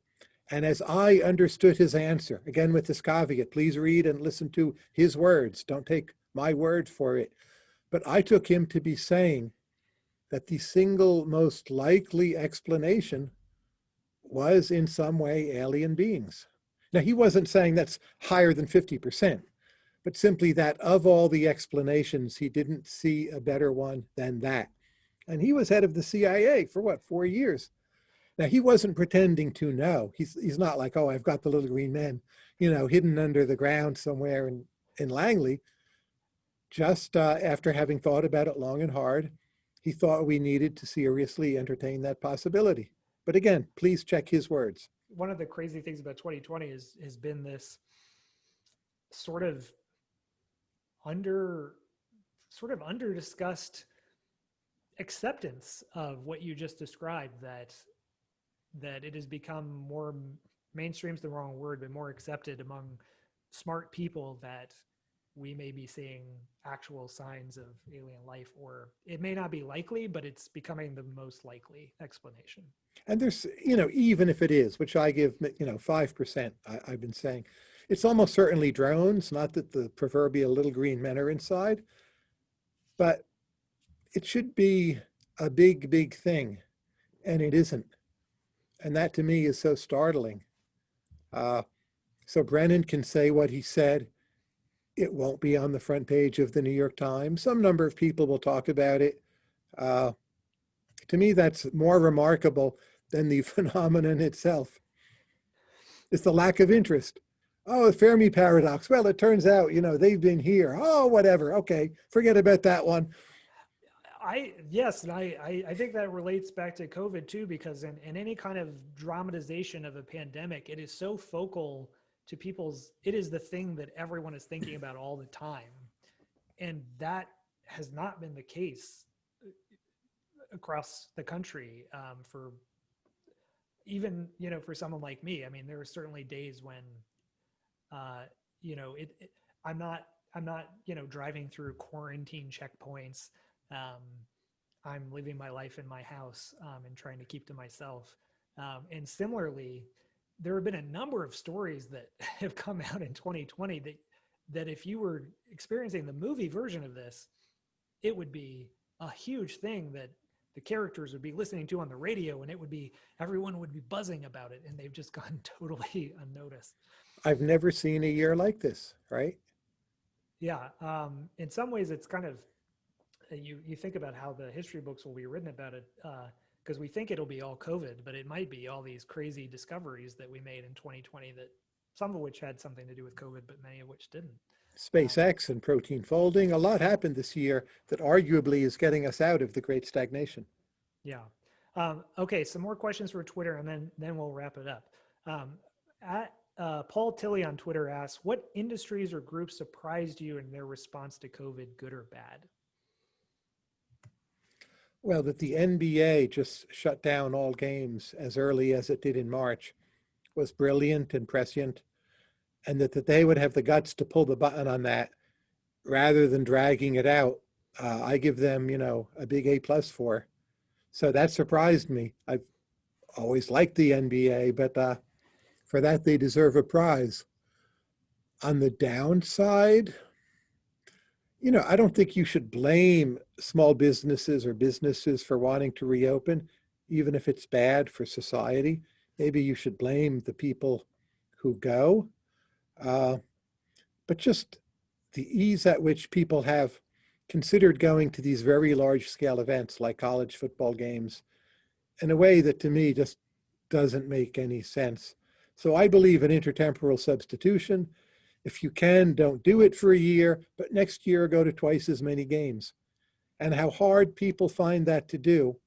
And as I understood his answer, again with this caveat, please read and listen to his words. Don't take my word for it. But I took him to be saying that the single most likely explanation was in some way alien beings. Now, he wasn't saying that's higher than 50%, but simply that of all the explanations, he didn't see a better one than that. And he was head of the CIA for what, four years? Now, he wasn't pretending to know. He's, he's not like, oh, I've got the little green men, you know, hidden under the ground somewhere in, in Langley. Just uh, after having thought about it long and hard, he thought we needed to seriously entertain that possibility. But again, please check his words. One of the crazy things about 2020 is has been this sort of under sort of under discussed acceptance of what you just described that that it has become more mainstream's the wrong word but more accepted among smart people that we may be seeing actual signs of alien life or it may not be likely but it's becoming the most likely explanation And there's, you know, even if it is, which I give, you know, 5%, I, I've been saying, it's almost certainly drones, not that the proverbial little green men are inside, but it should be a big, big thing, and it isn't. And that to me is so startling. Uh, so Brennan can say what he said. It won't be on the front page of the New York Times. Some number of people will talk about it. Uh, to me, that's more remarkable than the *laughs* phenomenon itself. It's the lack of interest. Oh, the Fermi paradox. Well, it turns out, you know, they've been here. Oh, whatever. Okay, forget about that one. I yes, and I, I I think that relates back to COVID too, because in, in any kind of dramatization of a pandemic, it is so focal to people's. It is the thing that everyone is thinking *laughs* about all the time, and that has not been the case uh, across the country um, for even you know for someone like me. I mean, there are certainly days when uh, you know it, it. I'm not. I'm not. You know, driving through quarantine checkpoints um, I'm living my life in my house um, and trying to keep to myself. Um, and similarly, there have been a number of stories that *laughs* have come out in 2020 that that if you were experiencing the movie version of this, it would be a huge thing that the characters would be listening to on the radio and it would be everyone would be buzzing about it and they've just *laughs* gone totally unnoticed I've never seen a year like this, right? yeah um, in some ways it's kind of you you think about how the history books will be written about it because we think it'll be all COVID, but it might be all these crazy discoveries that we made in 2020 that some of which had something to do with COVID, but many of which didn't. SpaceX and protein folding, a lot happened this year that arguably is getting us out of the great stagnation. Yeah. Um, okay, some more questions for Twitter, and then then we'll wrap it up. Um, at uh, Paul Tilley on Twitter asks, "What industries or groups surprised you in their response to COVID, good or bad?" Well, that the NBA just shut down all games as early as it did in March was brilliant and prescient. And that, that they would have the guts to pull the button on that rather than dragging it out. Uh, I give them, you know, a big A plus for. So that surprised me. I've always liked the NBA, but uh, for that, they deserve a prize. On the downside, you know, I don't think you should blame small businesses or businesses for wanting to reopen, even if it's bad for society. Maybe you should blame the people who go. Uh, but just the ease at which people have considered going to these very large scale events like college football games in a way that to me just doesn't make any sense. So I believe in intertemporal substitution. If you can, don't do it for a year, but next year go to twice as many games. And how hard people find that to do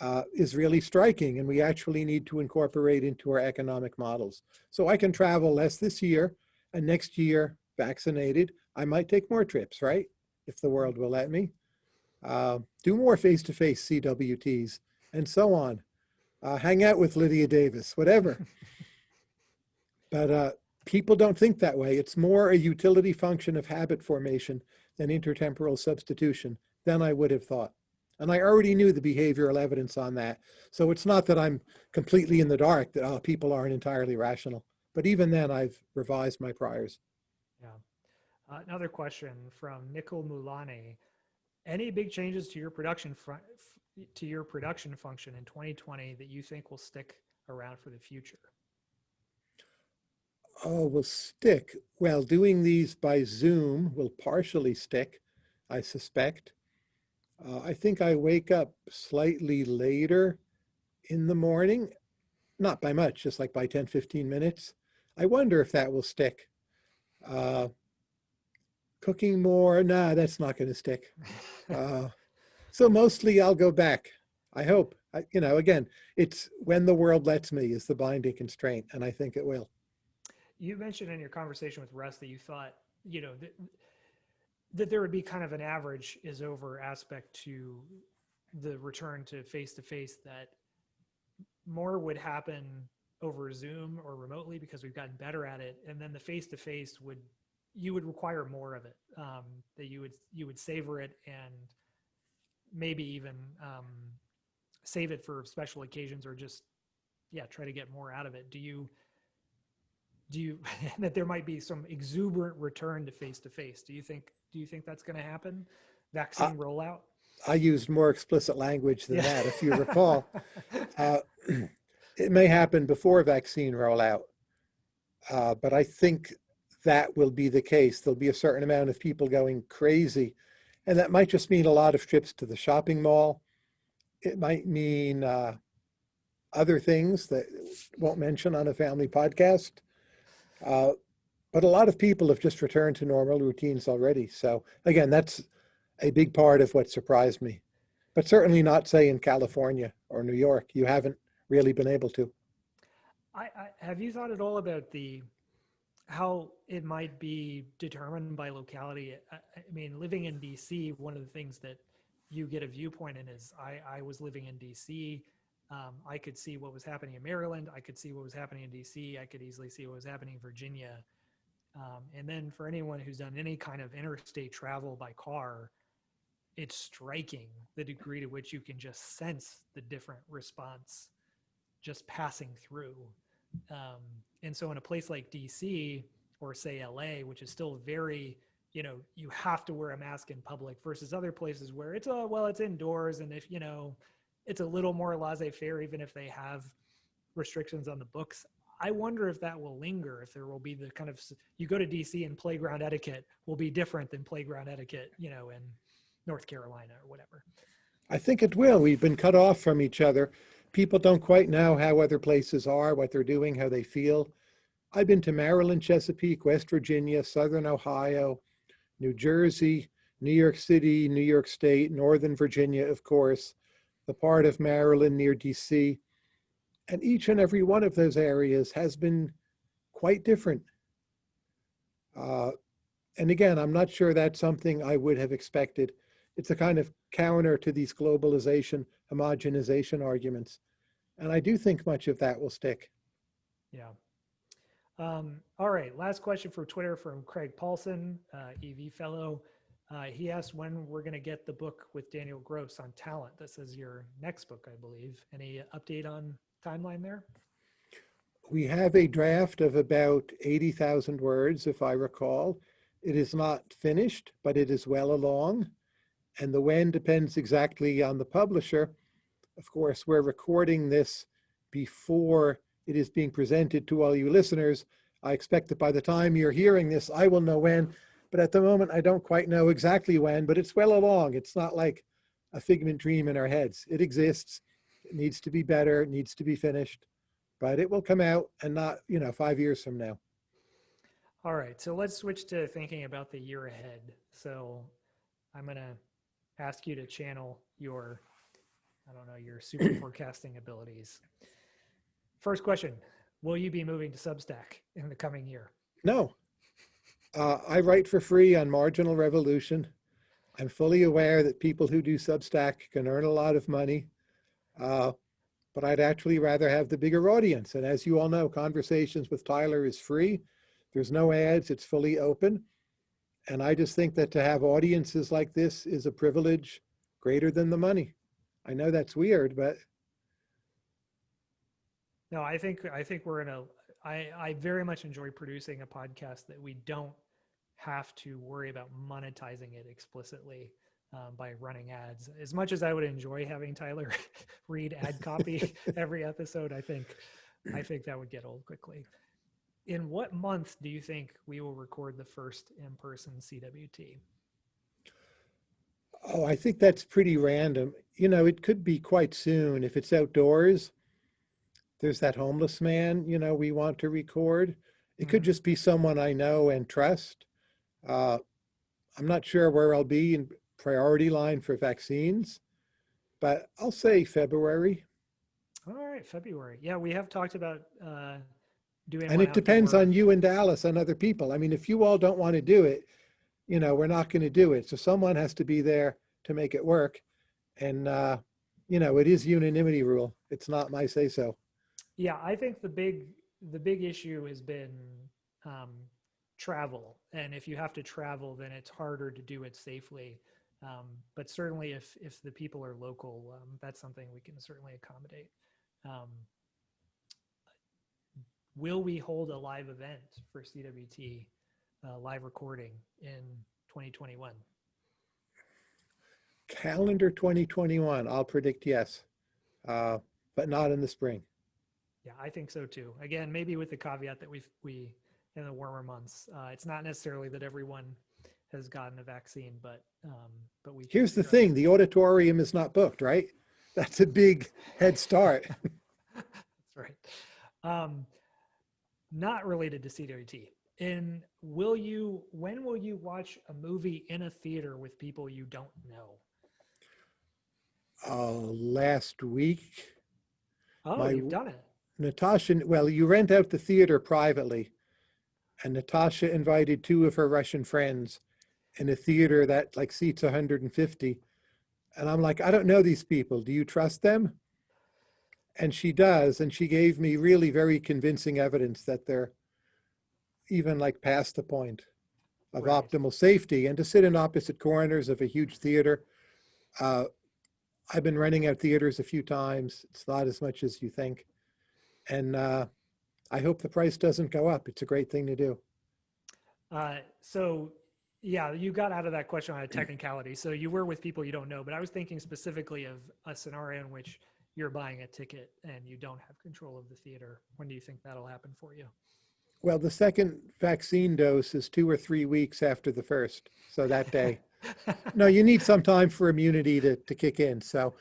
uh, is really striking and we actually need to incorporate into our economic models. So I can travel less this year and next year vaccinated, I might take more trips, right? If the world will let me. Uh, do more face-to-face -face CWTs and so on. Uh, hang out with Lydia Davis, whatever. *laughs* but uh, people don't think that way. It's more a utility function of habit formation than intertemporal substitution than I would have thought. And I already knew the behavioral evidence on that. So it's not that I'm completely in the dark that oh, people aren't entirely rational. But even then, I've revised my priors. Yeah. Uh, another question from Nicole Mulani. Any big changes to your production front, to your production function in 2020 that you think will stick around for the future? Oh, will stick. Well, doing these by Zoom will partially stick, I suspect. Uh, I think I wake up slightly later in the morning, not by much, just like by 10, 15 minutes. I wonder if that will stick. Uh, cooking more, nah, that's not going to stick. Uh, so mostly I'll go back. I hope. I, you know, again, it's when the world lets me is the binding constraint, and I think it will. You mentioned in your conversation with Russ that you thought, you know, that, that there would be kind of an average is over aspect to the return to face to face that more would happen over Zoom or remotely because we've gotten better at it. And then the face to face would, you would require more of it, um, that you would, you would savor it and maybe even um, save it for special occasions or just, yeah, try to get more out of it. Do you, do you, *laughs* that there might be some exuberant return to face to face? Do you think, do you think that's going to happen? Vaccine rollout? I used more explicit language than yeah. that, if you recall. *laughs* uh, *clears throat* it may happen before vaccine rollout, uh, but I think that will be the case. There'll be a certain amount of people going crazy, and that might just mean a lot of trips to the shopping mall. It might mean uh, other things that won't mention on a family podcast. Uh, but a lot of people have just returned to normal routines already. So again, that's a big part of what surprised me, but certainly not say in California or New York. You haven't really been able to. I, I, have you thought at all about the how it might be determined by locality? I, I, mean, living in DC, one of the things that you get a viewpoint in is I, I was living in DC. Um, I could see what was happening in Maryland. I could see what was happening in DC. I could easily see what was happening in Virginia. Um, and then for anyone who's done any kind of interstate travel by car, it's striking the degree to which you can just sense the different response just passing through. Um, and so in a place like DC or say LA, which is still very, you know, you have to wear a mask in public versus other places where it's a, well, it's indoors. And if, you know, it's a little more laissez-faire, even if they have restrictions on the books. I wonder if that will linger, if there will be the kind of, you go to DC and playground etiquette will be different than playground etiquette, you know, in North Carolina or whatever. I think it will. We've been cut off from each other people don't quite know how other places are, what they're doing, how they feel. I've been to Maryland, Chesapeake, West Virginia, Southern Ohio, New Jersey, New York City, New York State, Northern Virginia, of course, the part of Maryland near DC. And each and every one of those areas has been quite different. Uh, and again, I'm not sure that's something I would have expected. It's a kind of counter to these globalization homogenization arguments. And I do think much of that will stick. Yeah. Um, all right, last question for Twitter from Craig Paulson, uh, EV fellow. Uh, he asked when we're going to get the book with Daniel Gross on talent. This is your next book, I believe. Any update on timeline there? We have a draft of about 80,000 words, if I recall. It is not finished, but it is well along. And the when depends exactly on the publisher. Of course, we're recording this before it is being presented to all you listeners. I expect that by the time you're hearing this, I will know when. But at the moment, I don't quite know exactly when, but it's well along. It's not like a figment dream in our heads. It exists. It needs to be better. It needs to be finished, but it will come out and not, you know, five years from now. All right, so let's switch to thinking about the year ahead. So I'm going to ask you to channel your, I don't know, your *clears throat* super forecasting abilities. First question, will you be moving to Substack in the coming year? No. Uh, I write for free on Marginal Revolution. I'm fully aware that people who do Substack can earn a lot of money, uh, but I'd actually rather have the bigger audience. And as you all know, Conversations with Tyler is free. There's no ads, it's fully open. And I just think that to have audiences like this is a privilege greater than the money. I know that's weird, but No, I think I think we're in a I I very much enjoy producing a podcast that we don't have to worry about monetizing it explicitly um, by running ads. As much as I would enjoy having Tyler *laughs* read ad copy *laughs* every episode, I think I think that would get old quickly. In what month do you think we will record the first in-person CWT? oh, I think that's pretty random. You know, it could be quite soon if it's outdoors. There's that homeless man, you know, we want to record. It could Mhm. just be someone I know and trust. Uh, I'm not sure where I'll be in priority line for vaccines, but I'll say February. All right, February. Yeah, we have talked about uh, doing. And it depends on you and Dallas and other people. I mean, if you all don't want to do it, you know, we're not going to do it. So someone has to be there to make it work. And, uh, you know, it is unanimity rule. It's not my say so. Yeah, I think the big the big issue has been um, travel, and if you have to travel, then it's harder to do it safely. Um, but certainly, if if the people are local, um, that's something we can certainly accommodate. Um, will we hold a live event for CWT uh, live recording in 2021? Calendar 2021, I'll predict yes, uh, but not in the spring. Yeah, I think so too. Again, maybe with the caveat that we we in the warmer months, uh, it's not necessarily that everyone has gotten a vaccine, but um, but we. Here's the thing, the auditorium is not booked, right? *laughs* That's a big head start. *laughs* That's right. Um, not related to CWT. In will you? When will you watch a movie in a theater with people you don't know? Uh, last week, Oh, My you've done it. Natasha, well, you rent out the theater privately. And Natasha invited two of her Russian friends in a theater that like seats 150. And I'm like, I don't know these people. Do you trust them? And she does. And she gave me really very convincing evidence that they're even like past the point of Right. optimal safety. And to sit in opposite corners of a huge theater, uh, I've been renting out theaters a few times. It's not as much as you think. And uh, I hope the price doesn't go up. It's a great thing to do. Uh, so yeah, you got out of that question on a technicality. So you were with people you don't know, but I was thinking specifically of a scenario in which you're buying a ticket and you don't have control of the theater. When do you think that'll happen for you? Well, the second vaccine dose is two or three weeks after the first. So that day. *laughs* no, you need some time for immunity to, to kick in. So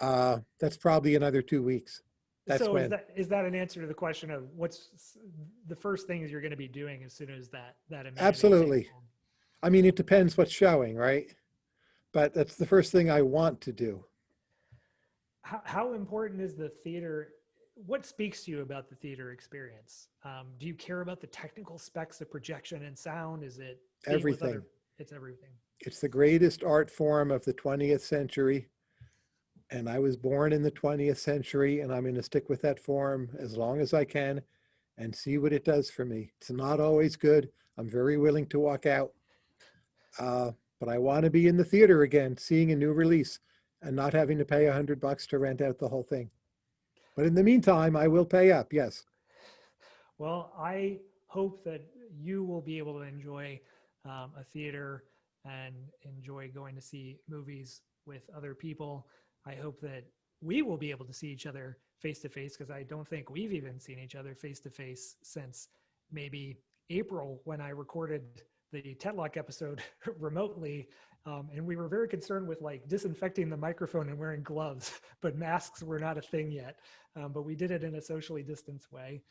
uh, that's probably another two weeks. That's so when. is that is that an answer to the question of what's the first things you're going to be doing as soon as that that Absolutely. I mean, it depends what's showing, right? But that's the first thing I want to do. How, how important is the theater? What speaks to you about the theater experience? Um, do you care about the technical specs of projection and sound? Is it with other- Everything. It's everything. It's the greatest art form of the 20th century. And I was born in the 20th century, and I'm going to stick with that form as long as I can and see what it does for me. It's not always good. I'm very willing to walk out. Uh, but I want to be in the theater again, seeing a new release and not having to pay a hundred bucks to rent out the whole thing. But in the meantime, I will pay up, yes. Well, I hope that you will be able to enjoy um, a theater and enjoy going to see movies with other people. I hope that we will be able to see each other face to face because I don't think we've even seen each other face to face since maybe April when I recorded the Tetlock episode *laughs* remotely. Um, and we were very concerned with like disinfecting the microphone and wearing gloves, *laughs* but masks were not a thing yet. Um, but we did it in a socially distanced way.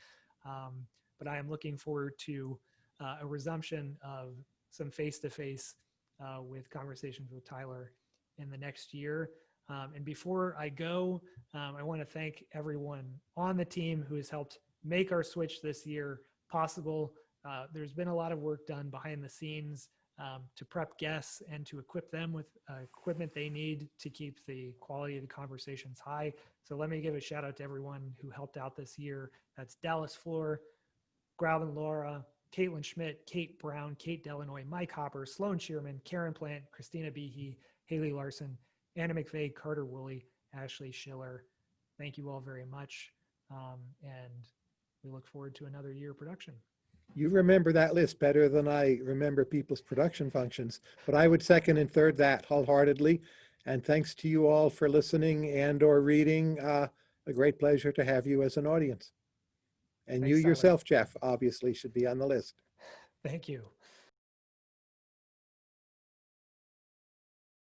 Um, but I am looking forward to uh, a resumption of some face-to-face uh, with conversations with Tyler in the next year. Um, and before I go, um, I want to thank everyone on the team who has helped make our switch this year possible. Uh, there's been a lot of work done behind the scenes um, to prep guests and to equip them with uh, equipment they need to keep the quality of the conversations high. So let me give a shout out to everyone who helped out this year. That's Dallas Floer, Graven Laura, Caitlin Schmidt, Kate Brown, Kate Delanoy, Mike Hopper, Sloan Shearman, Karen Plant, Christina Behe, Haley Larson, Anna McVeigh, Carter Woolley, Ashley Schiller. Thank you all very much. Um, and we look forward to another year of production. You remember that list better than I remember people's production functions, but I would second and third that wholeheartedly. And thanks to you all for listening and or reading. Uh, a great pleasure to have you as an audience. And you Thanks, Tyler. yourself, Jeff, obviously should be on the list. Thank you.